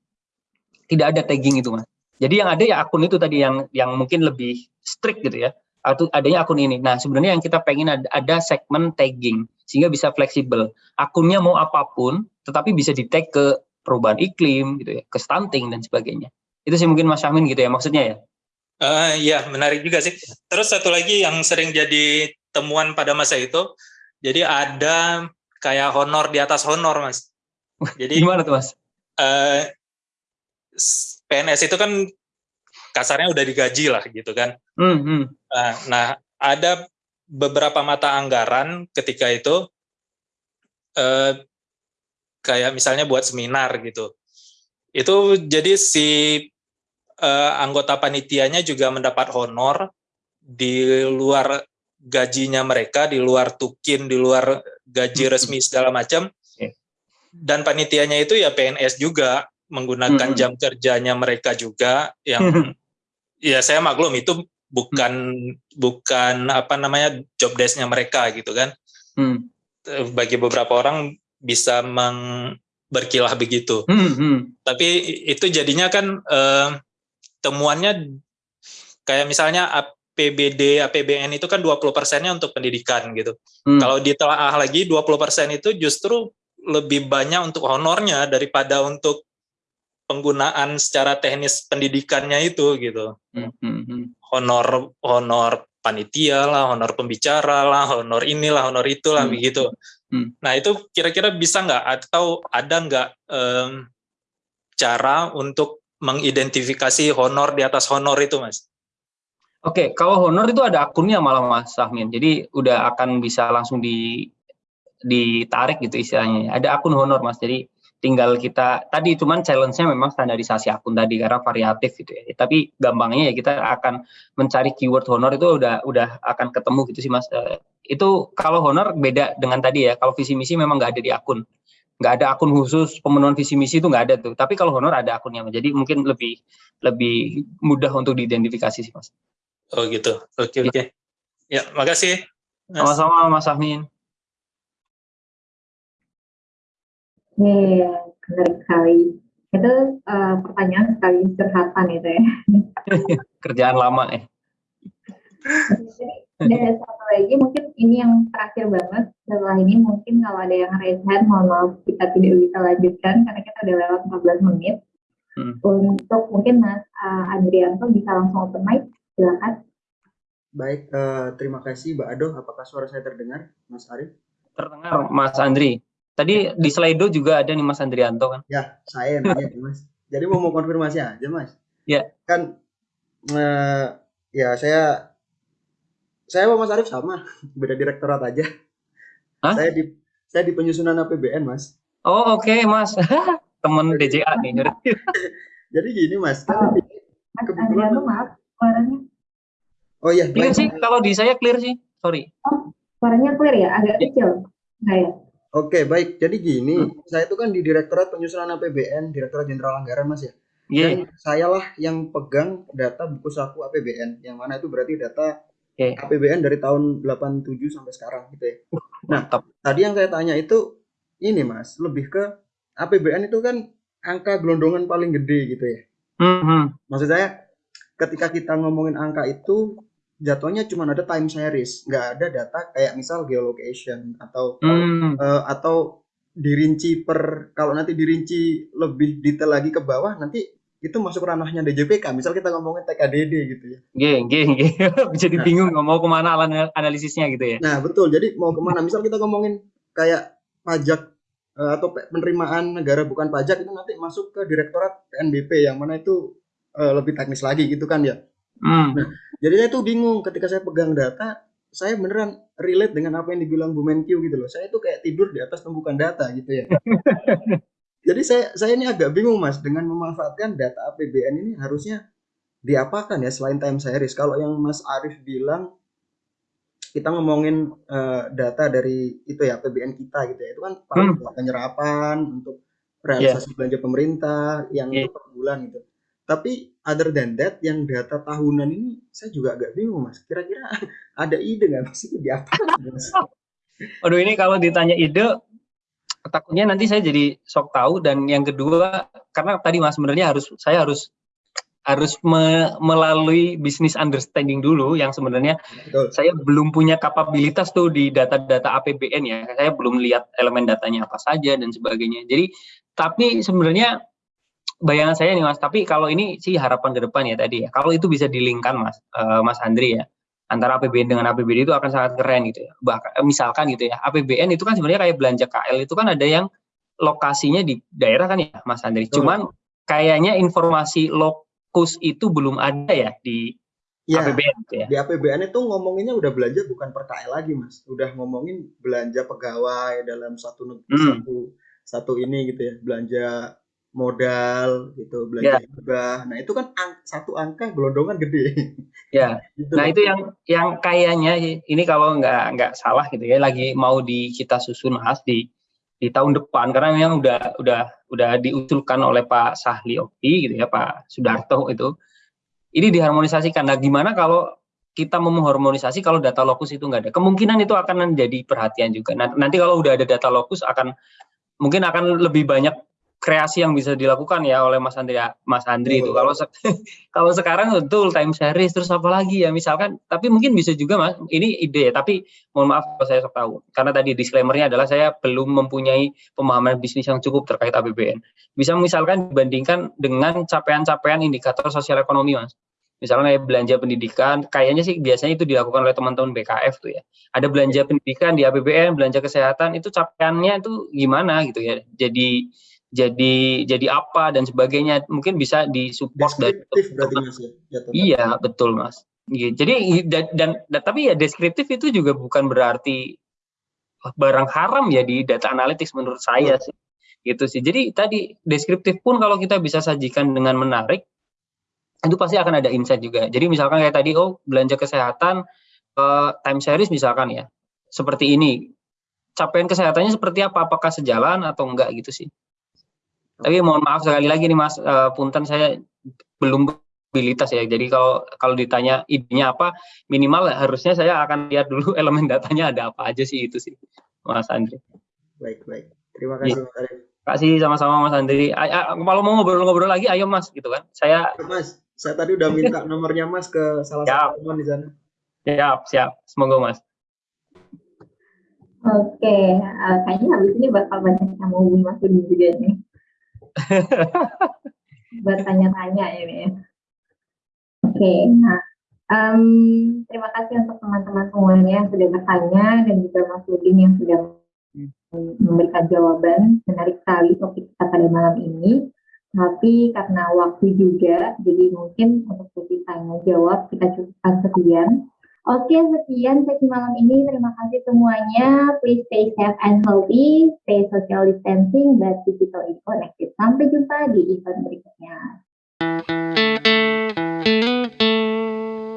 [SPEAKER 1] tidak ada tagging itu Mas. Jadi yang ada ya akun itu tadi yang yang mungkin lebih strict gitu ya. Atau adanya akun ini. Nah, sebenarnya yang kita pengen ada, ada segmen tagging sehingga bisa fleksibel. Akunnya mau apa pun tetapi bisa di-tag ke perubahan iklim gitu ya, ke stunting dan sebagainya. Itu sih mungkin Mas Amin gitu ya maksudnya ya.
[SPEAKER 3] Uh, ya, menarik juga sih. Terus satu lagi yang sering jadi temuan pada masa itu, jadi ada kayak honor di atas honor, Mas.
[SPEAKER 1] Jadi gimana tuh, Mas? Uh,
[SPEAKER 3] PNS itu kan kasarnya udah digaji lah gitu kan. Mm -hmm. Nah, ada beberapa mata anggaran ketika itu eh, kayak misalnya buat seminar gitu. Itu jadi si eh, anggota panitianya juga mendapat honor di luar gajinya mereka, di luar tukin, di luar gaji resmi segala macam. Dan panitianya itu ya PNS juga menggunakan jam kerjanya mereka juga yang [LAUGHS] ya saya maklum itu bukan hmm. bukan apa namanya job desknya mereka gitu kan hmm. bagi beberapa orang bisa meng berkilah begitu hmm. Hmm. tapi itu jadinya kan eh, temuannya kayak misalnya APBD APBN itu kan 20 persennya untuk pendidikan gitu hmm. kalau ditelaah lagi 20 persen itu justru lebih banyak untuk honornya daripada untuk penggunaan secara teknis pendidikannya itu gitu. Hmm, hmm, hmm. Honor honor panitia lah, honor pembicara lah, honor inilah, honor itulah hmm. begitu. Hmm. Nah itu kira-kira bisa nggak atau ada nggak um, cara untuk mengidentifikasi honor di atas honor itu, mas?
[SPEAKER 1] Oke, okay, kalau honor itu ada akunnya malah mas Sahmin, jadi udah akan bisa langsung di ditarik gitu istilahnya. Ada akun honor mas, jadi tinggal kita tadi cuman challenge-nya memang standarisasi akun tadi karena variatif gitu ya. Tapi gampangnya ya kita akan mencari keyword honor itu udah udah akan ketemu gitu sih Mas. Uh, itu kalau honor beda dengan tadi ya. Kalau visi misi memang nggak ada di akun. Nggak ada akun khusus pemenuhan visi misi itu nggak ada tuh. Tapi kalau honor ada akunnya. Jadi mungkin lebih lebih mudah untuk diidentifikasi sih Mas.
[SPEAKER 3] Oh gitu. Oke okay, oke. Okay. Ya, makasih.
[SPEAKER 1] Sama-sama Mas Ahmin.
[SPEAKER 2] Iya, menarik sekali. Itu uh, pertanyaan sekali curhatan itu ya. [LAUGHS]
[SPEAKER 1] Kerjaan lama ya.
[SPEAKER 2] Dan ada satu lagi mungkin ini yang terakhir banget setelah ini mungkin kalau ada yang raise hand mohon maaf kita tidak bisa lanjutkan karena kita udah lewat 14 menit. Hmm. Untuk mungkin Mas uh, Adrianto bisa langsung open mic, silakan.
[SPEAKER 4] Baik, uh, terima kasih Mbak Ado. Apakah suara saya terdengar, Mas Arif?
[SPEAKER 1] Terdengar, Mas Andri. Tadi di Slido juga ada nih Mas Andrianto kan?
[SPEAKER 4] Ya, saya nanya Mas. Jadi mau mau konfirmasi aja Mas.
[SPEAKER 1] Ya.
[SPEAKER 4] Kan uh, ya saya saya sama Mas Arif sama, beda direktorat aja. Hah? Saya di saya di penyusunan APBN Mas.
[SPEAKER 1] Oh oke okay, Mas, [LAUGHS] temen DJA nih. [LAUGHS]
[SPEAKER 4] Jadi gini Mas, kan
[SPEAKER 2] Mas kebetulan maaf suaranya.
[SPEAKER 4] Oh iya.
[SPEAKER 1] Clear sih, kalau di saya clear sih, sorry.
[SPEAKER 2] Oh, suaranya clear ya, agak iya. kecil. Saya.
[SPEAKER 4] Oke, baik. Jadi gini, hmm. saya itu kan di Direktorat Penyusunan APBN, Direktorat Jenderal Anggaran, Mas ya. Yeah. Dan saya lah yang pegang data buku saku APBN, yang mana itu berarti data okay. APBN dari tahun 87 sampai sekarang gitu ya. Nah, tadi yang saya tanya itu ini Mas, lebih ke APBN itu kan angka gelondongan paling gede gitu ya. Mm -hmm. Maksud saya ketika kita ngomongin angka itu jatuhnya cuma ada time series, nggak ada data kayak misal geolocation atau hmm. uh, atau dirinci per kalau nanti dirinci lebih detail lagi ke bawah nanti itu masuk ranahnya DJPK. Misal kita ngomongin TKDD gitu ya.
[SPEAKER 1] Geng, geng, geng. Jadi nah, bingung mau ke mana analisisnya gitu ya.
[SPEAKER 4] Nah betul. Jadi mau ke mana? Misal kita ngomongin kayak pajak uh, atau penerimaan negara bukan pajak itu nanti masuk ke Direktorat PNBP yang mana itu uh, lebih teknis lagi gitu kan ya. Hmm. Nah, jadi saya tuh bingung ketika saya pegang data, saya beneran relate dengan apa yang dibilang Bu Menkyu gitu loh. Saya tuh kayak tidur di atas tumpukan data gitu ya. [LAUGHS] Jadi saya saya ini agak bingung Mas dengan memanfaatkan data APBN ini harusnya diapakan ya selain time series? Kalau yang Mas Arif bilang kita ngomongin uh, data dari itu ya PBN kita gitu ya itu kan paling hmm. penyerapan untuk realisasi yeah. belanja pemerintah yang yeah. itu per bulan gitu tapi other than that yang data tahunan ini saya juga agak bingung mas kira-kira ada ide nggak mas itu di apa mas
[SPEAKER 1] Aduh ini kalau ditanya ide takutnya nanti saya jadi sok tahu dan yang kedua karena tadi mas sebenarnya harus saya harus harus me melalui bisnis understanding dulu yang sebenarnya Betul. saya belum punya kapabilitas tuh di data-data APBN ya. Saya belum lihat elemen datanya apa saja dan sebagainya. Jadi tapi sebenarnya bayangan saya nih Mas, tapi kalau ini sih harapan ke depan ya tadi ya. Kalau itu bisa dilingkan Mas, uh, Mas Andri ya. Antara APBN dengan APBD itu akan sangat keren gitu ya. Bahkan misalkan gitu ya, APBN itu kan sebenarnya kayak belanja KL itu kan ada yang lokasinya di daerah kan ya Mas Andri. Cuman kayaknya informasi lok kus itu belum ada ya di ya, APBN
[SPEAKER 4] gitu ya. Di APBN itu ngomonginnya udah belanja bukan per KL lagi, Mas. Udah ngomongin belanja pegawai dalam satu hmm. satu satu ini gitu ya, belanja modal gitu, belanja ya. hibah. Nah, itu kan ang satu angka gelondongan gede.
[SPEAKER 1] Ya. [LAUGHS] gitu nah, itu yang yang kayaknya ini kalau nggak nggak salah gitu ya, lagi mau di kita susun Mas di di tahun depan karena memang udah udah udah diusulkan oleh Pak Sahli Okti gitu ya Pak Sudarto itu ini diharmonisasikan. Nah, gimana kalau kita mau mengharmonisasi kalau data lokus itu nggak ada? Kemungkinan itu akan menjadi perhatian juga. Nah, nanti kalau udah ada data lokus akan mungkin akan lebih banyak kreasi yang bisa dilakukan ya oleh Mas Andri Mas Andri oh. itu kalau se [LAUGHS] kalau sekarang betul time series terus apa lagi ya misalkan tapi mungkin bisa juga Mas ini ide ya tapi mohon maaf kalau saya sok tahu karena tadi disclaimernya adalah saya belum mempunyai pemahaman bisnis yang cukup terkait APBN bisa misalkan dibandingkan dengan capaian-capaian indikator sosial ekonomi Mas misalnya kayak belanja pendidikan, kayaknya sih biasanya itu dilakukan oleh teman-teman BKF tuh ya. Ada belanja pendidikan di APBN, belanja kesehatan, itu capaiannya itu gimana gitu ya. Jadi jadi jadi apa dan sebagainya mungkin bisa disupport dari berarti mas ya, ya iya betul mas. Gitu. jadi dan, dan, dan tapi ya deskriptif itu juga bukan berarti barang haram ya di data analytics menurut saya sih. Gitu sih. Jadi tadi deskriptif pun kalau kita bisa sajikan dengan menarik itu pasti akan ada insight juga. Jadi misalkan kayak tadi oh belanja kesehatan uh, time series misalkan ya seperti ini. Capaian kesehatannya seperti apa? Apakah sejalan atau enggak gitu sih tapi mohon maaf sekali lagi nih Mas, uh, punten saya belum mobilitas ya. Jadi kalau kalau ditanya idenya apa, minimal harusnya saya akan lihat dulu [LAUGHS] elemen datanya ada apa aja sih itu sih, Mas Andri.
[SPEAKER 4] Baik baik. Terima kasih ya. Mas Arif.
[SPEAKER 1] Kasih sama-sama Mas Andri. Kalau mau ngobrol-ngobrol lagi, ayo Mas, gitu kan. Saya.
[SPEAKER 4] Mas, saya tadi udah minta [LAUGHS] nomornya Mas ke salah satu teman di sana.
[SPEAKER 1] Siap, siap. Semoga Mas.
[SPEAKER 2] Oke, uh, kayaknya habis ini bakal banyak yang mau Mas Budi juga nih. Buat tanya-tanya ini. Oke, nah um, terima kasih untuk teman-teman semuanya yang sudah bertanya dan juga Mas Udin yang sudah memberikan jawaban. Menarik sekali topik kita pada malam ini. Tapi karena waktu juga, jadi mungkin untuk sesi tanya jawab kita cukupkan sekian. Oke, sekian sesi malam ini. Terima kasih semuanya. Please stay safe and healthy, stay social distancing, but digitally connected. Sampai jumpa di event berikutnya.